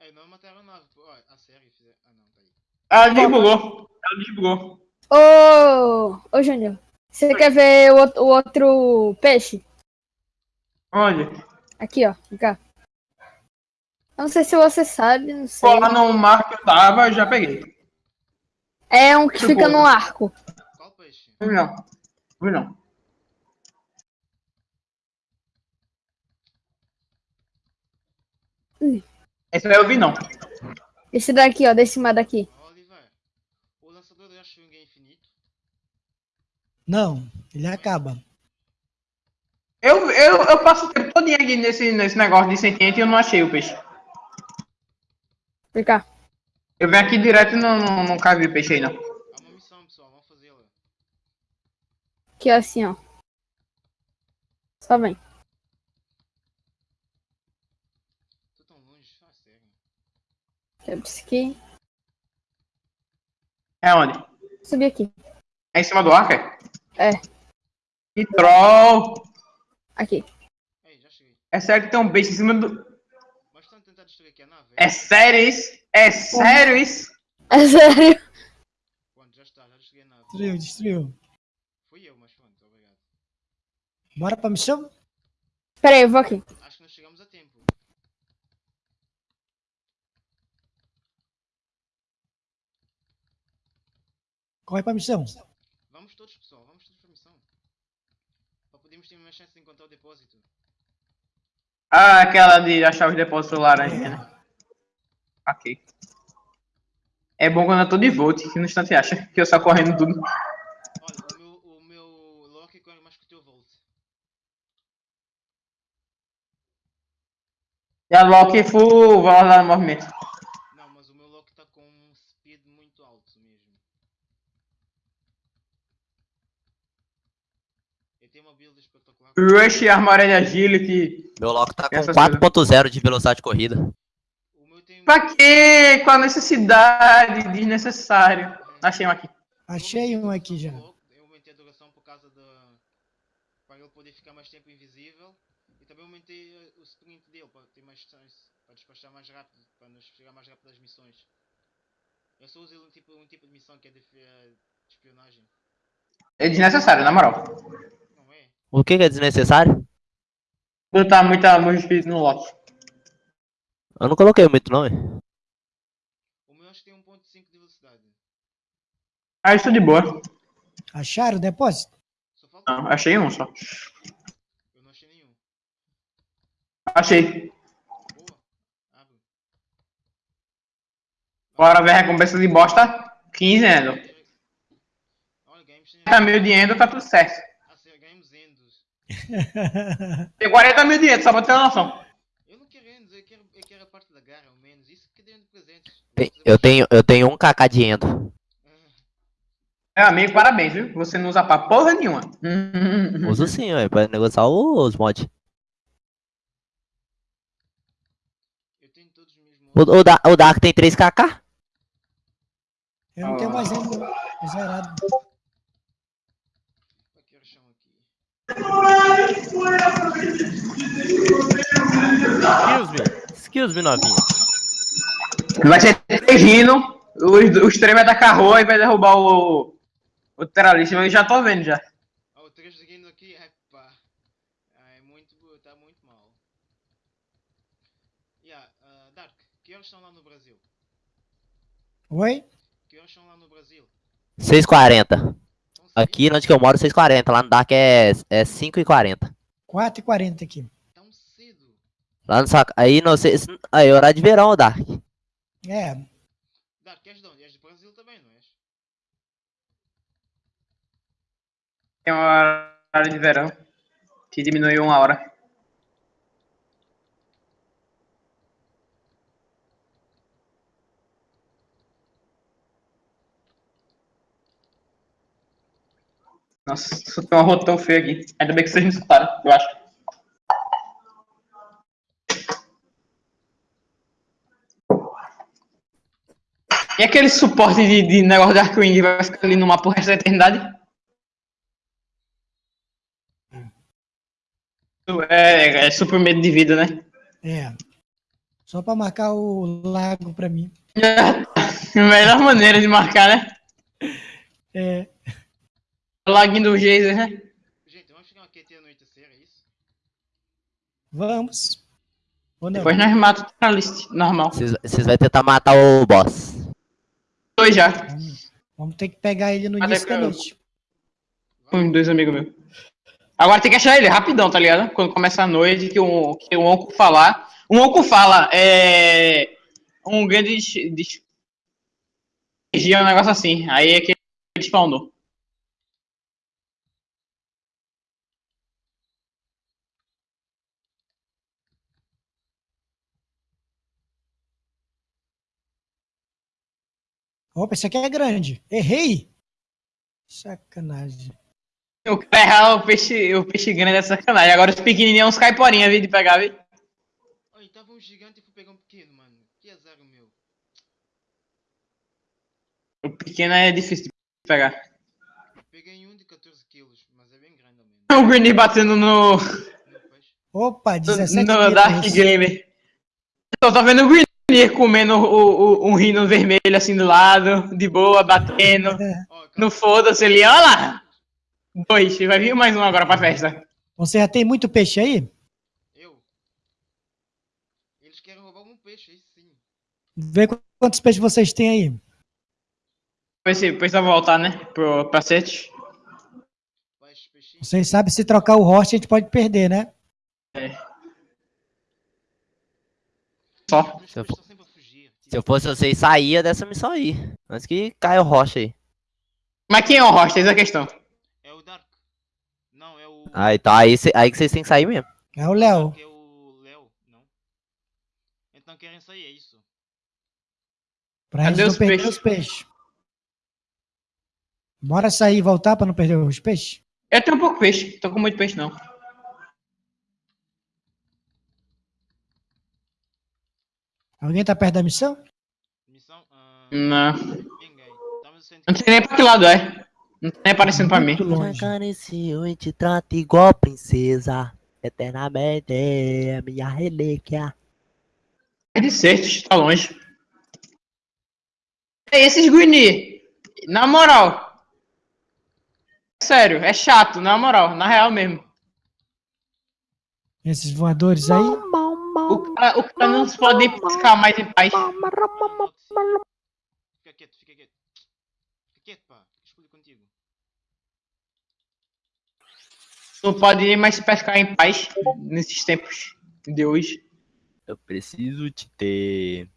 É, não mataram a nave. pô. Ó, a série fizer. Ah, não, tá aí. Ela desbugou. Ela desbugou. Ô, ô Júnior, você quer ver o, outro- o outro peixe? Onde? Aqui, ó. Vem cá. Eu não sei se você sabe, não sei. Pô, lá no mar que eu tava, eu já peguei. É um que Tipo- fica no arco. Qual peixe? Não não. Não vi não. Esse aí eu vi não. Esse daqui, ó, desse mar daqui. Ó, Oliver. O lançador de Ashwing é infinito. Não, ele acaba. Eu, eu, eu passo o tempo todo aqui nesse, nesse negócio de sentiente e eu não achei o peixe. Vem cá. Eu venho aqui direto e não, não, nunca vi peixe aí não. Há uma missão, pessoal. Vamos fazê-la. Aqui, ó, assim, ó. Só vem. Tô tão longe. Ah, sério. Eu preciso aqui. É onde? Subir aqui. É em cima do arco, é? É. Que troll! Aqui. Ei, já cheguei. É sério que tem um peixe em cima do... Mas estão a tentar destruir aqui a nave? É sério isso? É sério isso? É sério. Pronto, já está. Já destruí a nave. Destruiu, destruiu. Fui eu, mas pronto. Obrigado. Bora pra missão? Pera aí, eu vou aqui. Acho que nós chegamos a tempo. Corre pra missão. Vamos todos, pessoal. Vamos todos pra missão. Para podermos ter mais chance de encontrar o depósito. Ah, aquela de achar os depósitos laranja, né? Ok. É bom quando eu tô de volt, que no instante acha que eu saio correndo tudo. Olha, o meu, o meu Loki corre mais que o teu Volt. E a Loki full velocidade no movimento. Não, mas o meu Loki está com um speed muito alto mesmo. Ele tem uma Rush, armadura de agility. Meu Loki tá com Essas 4.0 de velocidade de corrida. Pra quê? Qual a necessidade desnecessário? Achei um aqui. Achei um aqui já. Eu aumentei a duração por causa da. para ele poder ficar mais tempo invisível. E também aumentei eh, o sprint dele para ter mais chance. para despachar mais rápido. para nos chegar mais rápido às missões. Eu só uso um tipo, um tipo de missão que é de, eh, de espionagem. É desnecessário, na moral. O que, que é desnecessário? Botar muita muito espírito no Loki. Eu não coloquei muito não, hein? O meu acho que tem 1.5 de velocidade. Ah, isso de boa. Acharam o depósito? Só falta. Não, achei um só. Eu não achei nenhum. Achei. Boa. Abre. Bora ver a recompensa de bosta. 15 endo. Olha, ganhamos. 40 mil de endo, tá tudo certo. Ah, sim, ganhamos endos. Tem 40 mil de endo, só pra ter uma noção. Eu não quero endos, eu quero, eu quero a parte da garra, ao menos. Isso que deu de presentes. Eu tenho, eu tenho um kk de endo. Meu amigo, parabéns, viu? Você não usa pra porra nenhuma. Hum, [LAUGHS] Uso sim, ué, pra negociar os mods. Eu tenho todos os meus O, modos. o, Da- o Dark tem 3kk? Eu não tenho mais. Tô zerado. Aqui o chão aqui. Excuse me. Excuse me, novinha. Vai ser três rindo, os, os três vai tacar roa e vai derrubar o, o terrorista. Eu já tô vendo já. Ah, o 3 seguindo aqui. Ah, é muito, tá muito mal. Yeah, ah, Dark, que horas são lá no Brasil? Oi? Que horas são lá no Brasil? 6,40. Aqui onde que eu moro, 6,40. Lá no Dark é, é 5,40. 4h40 aqui. Tão cedo. Lá no sac... Aí não sei. se- Aí, horário de verão, o Dark. É, Dark, és de onde? És do Brasil também, não és? Tem uma hora de verão que diminuiu uma hora. Nossa, soltou tá um rota tão feio aqui. Ainda bem que vocês me escutaram, eu acho. E aquele suporte de, de negócio de Arcwing vai ficar ali no mapa o resto da eternidade? Hum. É, é, é super medo de vida, né? É. Só pra marcar o lago pra mim. É, [LAUGHS] melhor maneira de marcar, né? É. Laguinho do geyser, né? Gente, vamos chegar até anoitecer, é isso? Vamos. Depois nós matamos a list, normal. Vocês vão tentar matar o boss. Dois já. Vamos, vamos ter que pegar ele no Até início da que eu- noite. Com dois amigos meus. Agora tem que achar ele rapidão, tá ligado? Quando começa a noite, que o, que o Onco falar. O Onco fala, é. Um grande. des- um negócio assim. Aí é que ele spawnou. Opa, esse aqui é grande. Errei! Sacanagem. O cara [LAUGHS] errar o peixe, o peixe grande é sacanagem. Agora os pequenininhos uns caiporinha, viu, de pegar, viu? Olha, tava um gigante e fui pegar um pequeno, mano. Que azar o meu. O pequeno é difícil de pegar. Peguei um de 14 quilos, mas é bem grande ao. [LAUGHS] O Greeny batendo no. Opa, 17 no Dark quilos. Gamer. Só tá vendo o Greeny comendo o, o- um rino vermelho assim do lado, de boa, batendo. Ó, No foda-se ali, olha lá! Dois, vai vir mais um agora pra festa. Você já tem muito peixe aí? Eu. Eles querem roubar um peixe, aí sim. Vê qu- quantos peixes vocês têm aí. Depois se precisa voltar, né? Pro, peixinho. Vocês sabem se trocar o host a gente pode perder, né? Só. Se eu. Se eu fosse vocês, saía dessa missão aí. Antes que caia o rocha aí. Mas quem é o host? Essa é a questão. É o Dark. Não, é o. Ah, então aí, cê- aí que vocês têm que sair mesmo. É o Léo. É o Léo, não? Então querem sair, é isso. Pra Cadê gente não os perder peixes? os peixes. Bora sair e voltar pra não perder os peixes? Eu tenho um pouco peixe, tô com muito peixe não. Alguém tá perto da missão? Missão. Ah, Não. ninguém. Não sei nem pra que lado é. Não tá nem aparecendo pra mim. Muito longe. Acariciou e te trata igual princesa. Eternamente é minha relíquia. É de Certos, tá longe. É esses Guini. Na moral. Sério, é chato, na moral, na real mesmo. Esses voadores aí. O cara, o cara não se pode nem pescar mais em paz. Fica quieto, fica quieto. Fica quieto, pá. Escolhi contigo. Não pode nem mais pescar em paz nesses tempos de hoje. Eu preciso te ter.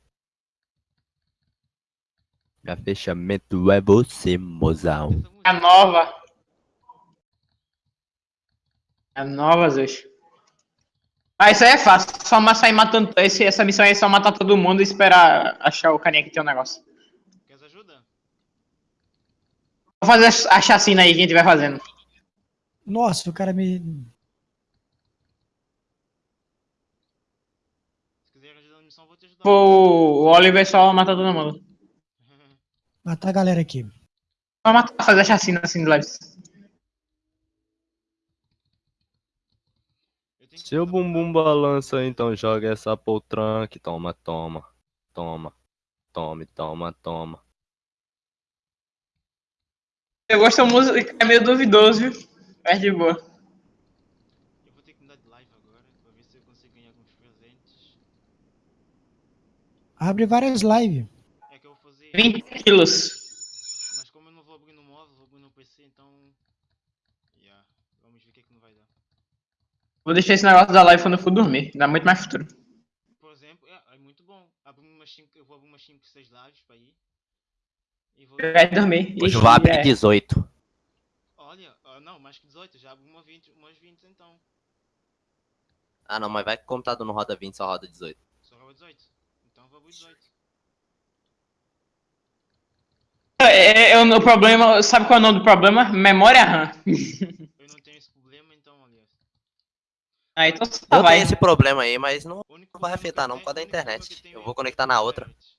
Meu fechamento é você, mozão. A nova. A nova, Zeus. Ah, isso aí é fácil. Só sair matando. Esse, essa missão aí é só matar todo mundo e esperar achar o carinha que tem um negócio. Queres ajuda? Vou fazer a chacina aí que a gente vai fazendo. Nossa, o cara me. Se quiser ajuda na missão, vou te ajudar. O, o Oliver só matar todo mundo. [LAUGHS] Matar a galera aqui. Só matar, fazer a chacina assim de leves. Eu tenho que Seu bumbum balança, então joga essa poltranque. Toma, toma. Toma. Tome, toma, toma. Eu gosto da música, é meio duvidoso, viu? É de boa. Eu vou ter que mudar de live agora pra ver se eu consigo ganhar alguns presentes. Abre várias lives. É que eu vou fazer. 20 quilos. Mas como eu não vou abrir no móvel, vou abrir no PC, então. Yeah. Vamos ver o que é que não vai dar. Vou deixar esse negócio da live quando eu for dormir. Dá muito mais futuro. Por exemplo, é, é muito bom. Cinco, eu vou abrir umas 5, 6 lives pra ir. E vou. Eu vai dormir. Hoje eu Ixi, vou abrir é. 18. Olha, não, mais que 18, já abro uma 20, umas 20 então. Ah, não, mas vai que o computador não roda 20, só roda 18. Só rola 18. Então eu vou abrir 18. É, é, o problema, sabe qual é o nome do problema? Memória RAM. [LAUGHS] Eu não tenho esse problema, então, aliás. Ah, então só Eu vai. tenho esse problema aí, mas não O Não vai afetar não, tenho- por causa da o internet. Eu é vou conectar na outra. internet.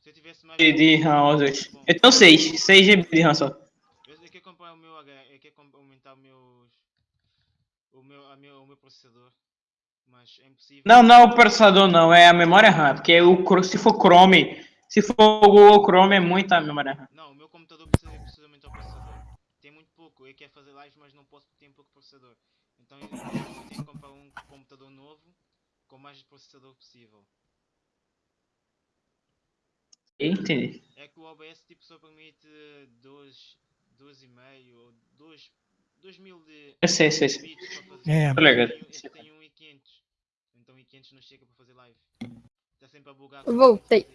Se eu tivesse mais. de, de RAM dois. Eu tenho 6, 6 GB de RAM só. Eu, quero comprar o meu H, eu quero comp- aumentar o meu. O meu, a meu, o meu processador. Mas é impossível. Não, não é o processador não, é a memória RAM, porque o, Cro- se for Chrome, se for o Google Chrome é muita memória RAM. Não, o meu computador precisa, precisa aumentar o processador. Tem muito pouco. Eu quero fazer live, mas não posso porque tem pouco processador. Então eu, tenho que comprar um computador novo com mais processador possível. Entendi. É que o OBS tipo só permite 2, 2,5 ou 2, 2 mil de Eu sei, sei, sei. É. Tô ligado. Este tem 1,500. Então 1,500 não chega para fazer live. Está sempre a bugar. Voltei.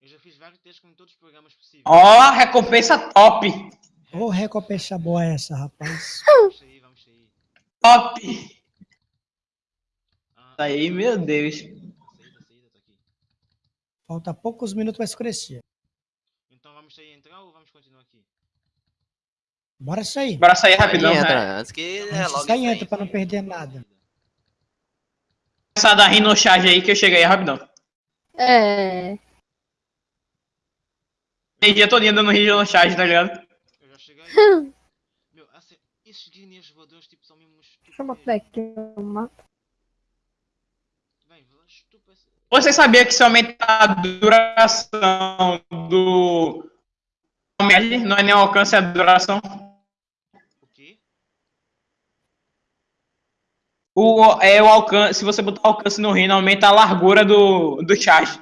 Eu já fiz vários testes com todos os programas possíveis. Ó, recompensa top! Ô, recompensa boa essa, rapaz. [LAUGHS] Vamos sair, vamos sair. Top! Ah, Tá aí, meu Deus. Falta poucos minutos para escurecer. Então vamos sair entrar ou vamos continuar aqui? Bora sair. Bora sair Aí rapidão, entra, né? antes que Antes é, logo aí. entra pra não perder nada. Começar a dar rino charge aí que eu cheguei rapidão. É. Tem dia todinho dando rino charge, tá ligado? Eu já cheguei. [LAUGHS] Meu, assim, esses guinéus voadores tipo são mesmo. Deixa eu botar aqui o mapa. Você sabia que se aumentar a duração do. Não é nem o alcance, é a duração. O quê? O, é o alcance. Se você botar alcance no rino, aumenta a largura do, do charge.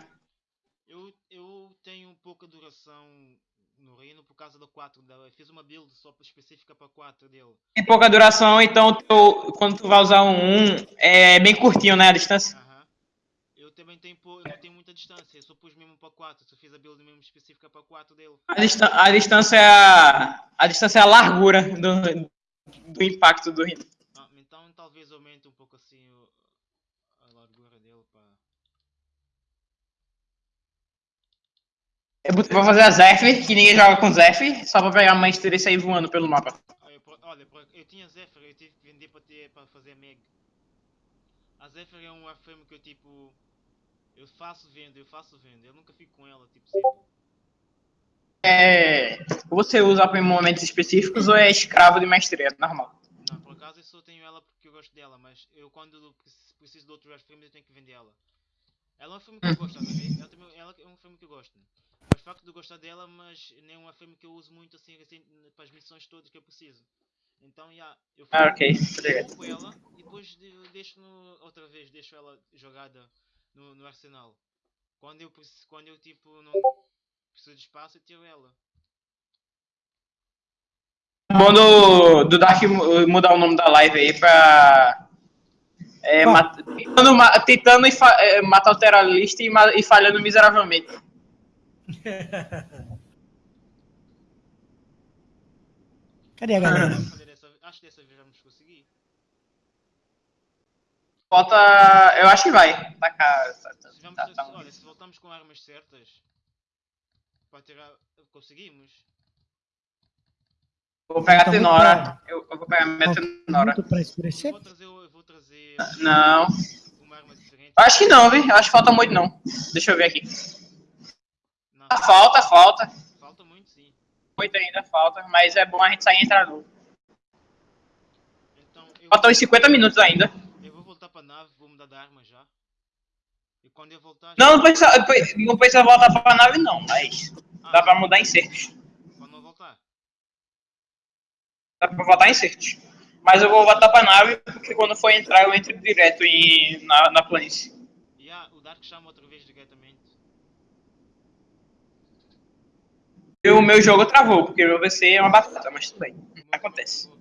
Eu, eu tenho pouca duração no reino por causa do 4 dela. Eu fiz uma build só específica para 4 dele. Tem pouca duração, então teu- quando tu vai usar um 1, é bem curtinho, né? A distância. Aham. Eu também tenho, eu não tenho muita distância. Eu só pus mesmo para 4. Só fiz a build mesmo específica para 4 dele. A, distan- a distância é a, a distância é a largura do, do impacto do rino. Ah, então talvez aumente um pouco assim a largura dele para. Eu botei pra fazer a Zef, que ninguém joga com Zef, só pra pegar a maestria e sair voando pelo mapa. Ah, olha, eu tinha Zephyr, eu tive que vender para ter para fazer Meg. A Zephyr é um warframe que eu tipo. Eu faço vendo, eu faço vendo. Eu nunca fico com ela, tipo, sempre. É, você usa pra momentos específicos ou é escravo de maestria, normal. Não, por acaso eu só tenho ela porque eu gosto dela, mas eu quando preci- preciso de outro warframe eu tenho que vender ela. Ela é um filme que eu gosto, a ver? Ela, ela é um filme que eu gosto. Facto de gostar dela, mas nem é um filme que eu uso muito assim, assim para as missões todas que eu preciso. Então, já, eu Ah, ok, tá ligado. compro ela e depois de- deixo no, outra vez, deixo ela jogada no, no arsenal. Quando eu, quando eu tipo não preciso de espaço, eu tiro ela. Bom do, do Dark mu- mudar o nome da live aí pra. É, Ah. mat- tentando, tentando e fa- é, matar o terrorista e, e falhando miseravelmente. [LAUGHS] Cadê a galera? Acho que dessa vez vamos conseguir. Falta. Eu acho que vai. Tá, cá, tá, tá, Se, vamos, tá, tá. olha, se voltamos com armas certas para tirar. Conseguimos? Vou pegar a Tá Tenora. Eu, eu vou pegar a minha pra Eu vou trazer, eu vou trazer Não. uma arma diferente. Acho que não, viu? Acho que falta muito não. Deixa eu ver aqui. Não, Ah, Falta, falta. falta muito sim. Muito ainda falta. Mas é bom a gente sair e entrar novo. Então eu, Faltam uns 50 minutos ainda. eu vou voltar para nave, vou mudar de arma já. E quando eu voltar. Não, não precisa, não precisa voltar pra nave não, mas Ah, dá pra mudar insertos. Quando eu voltar. Dá pra voltar insertos. Mas eu vou voltar pra nave porque quando for entrar eu entro direto em, na, na planície. E ah, o Dark chama outra vez diretamente. E o meu jogo travou, porque o meu VC é uma batata, mas tudo bem. Acontece.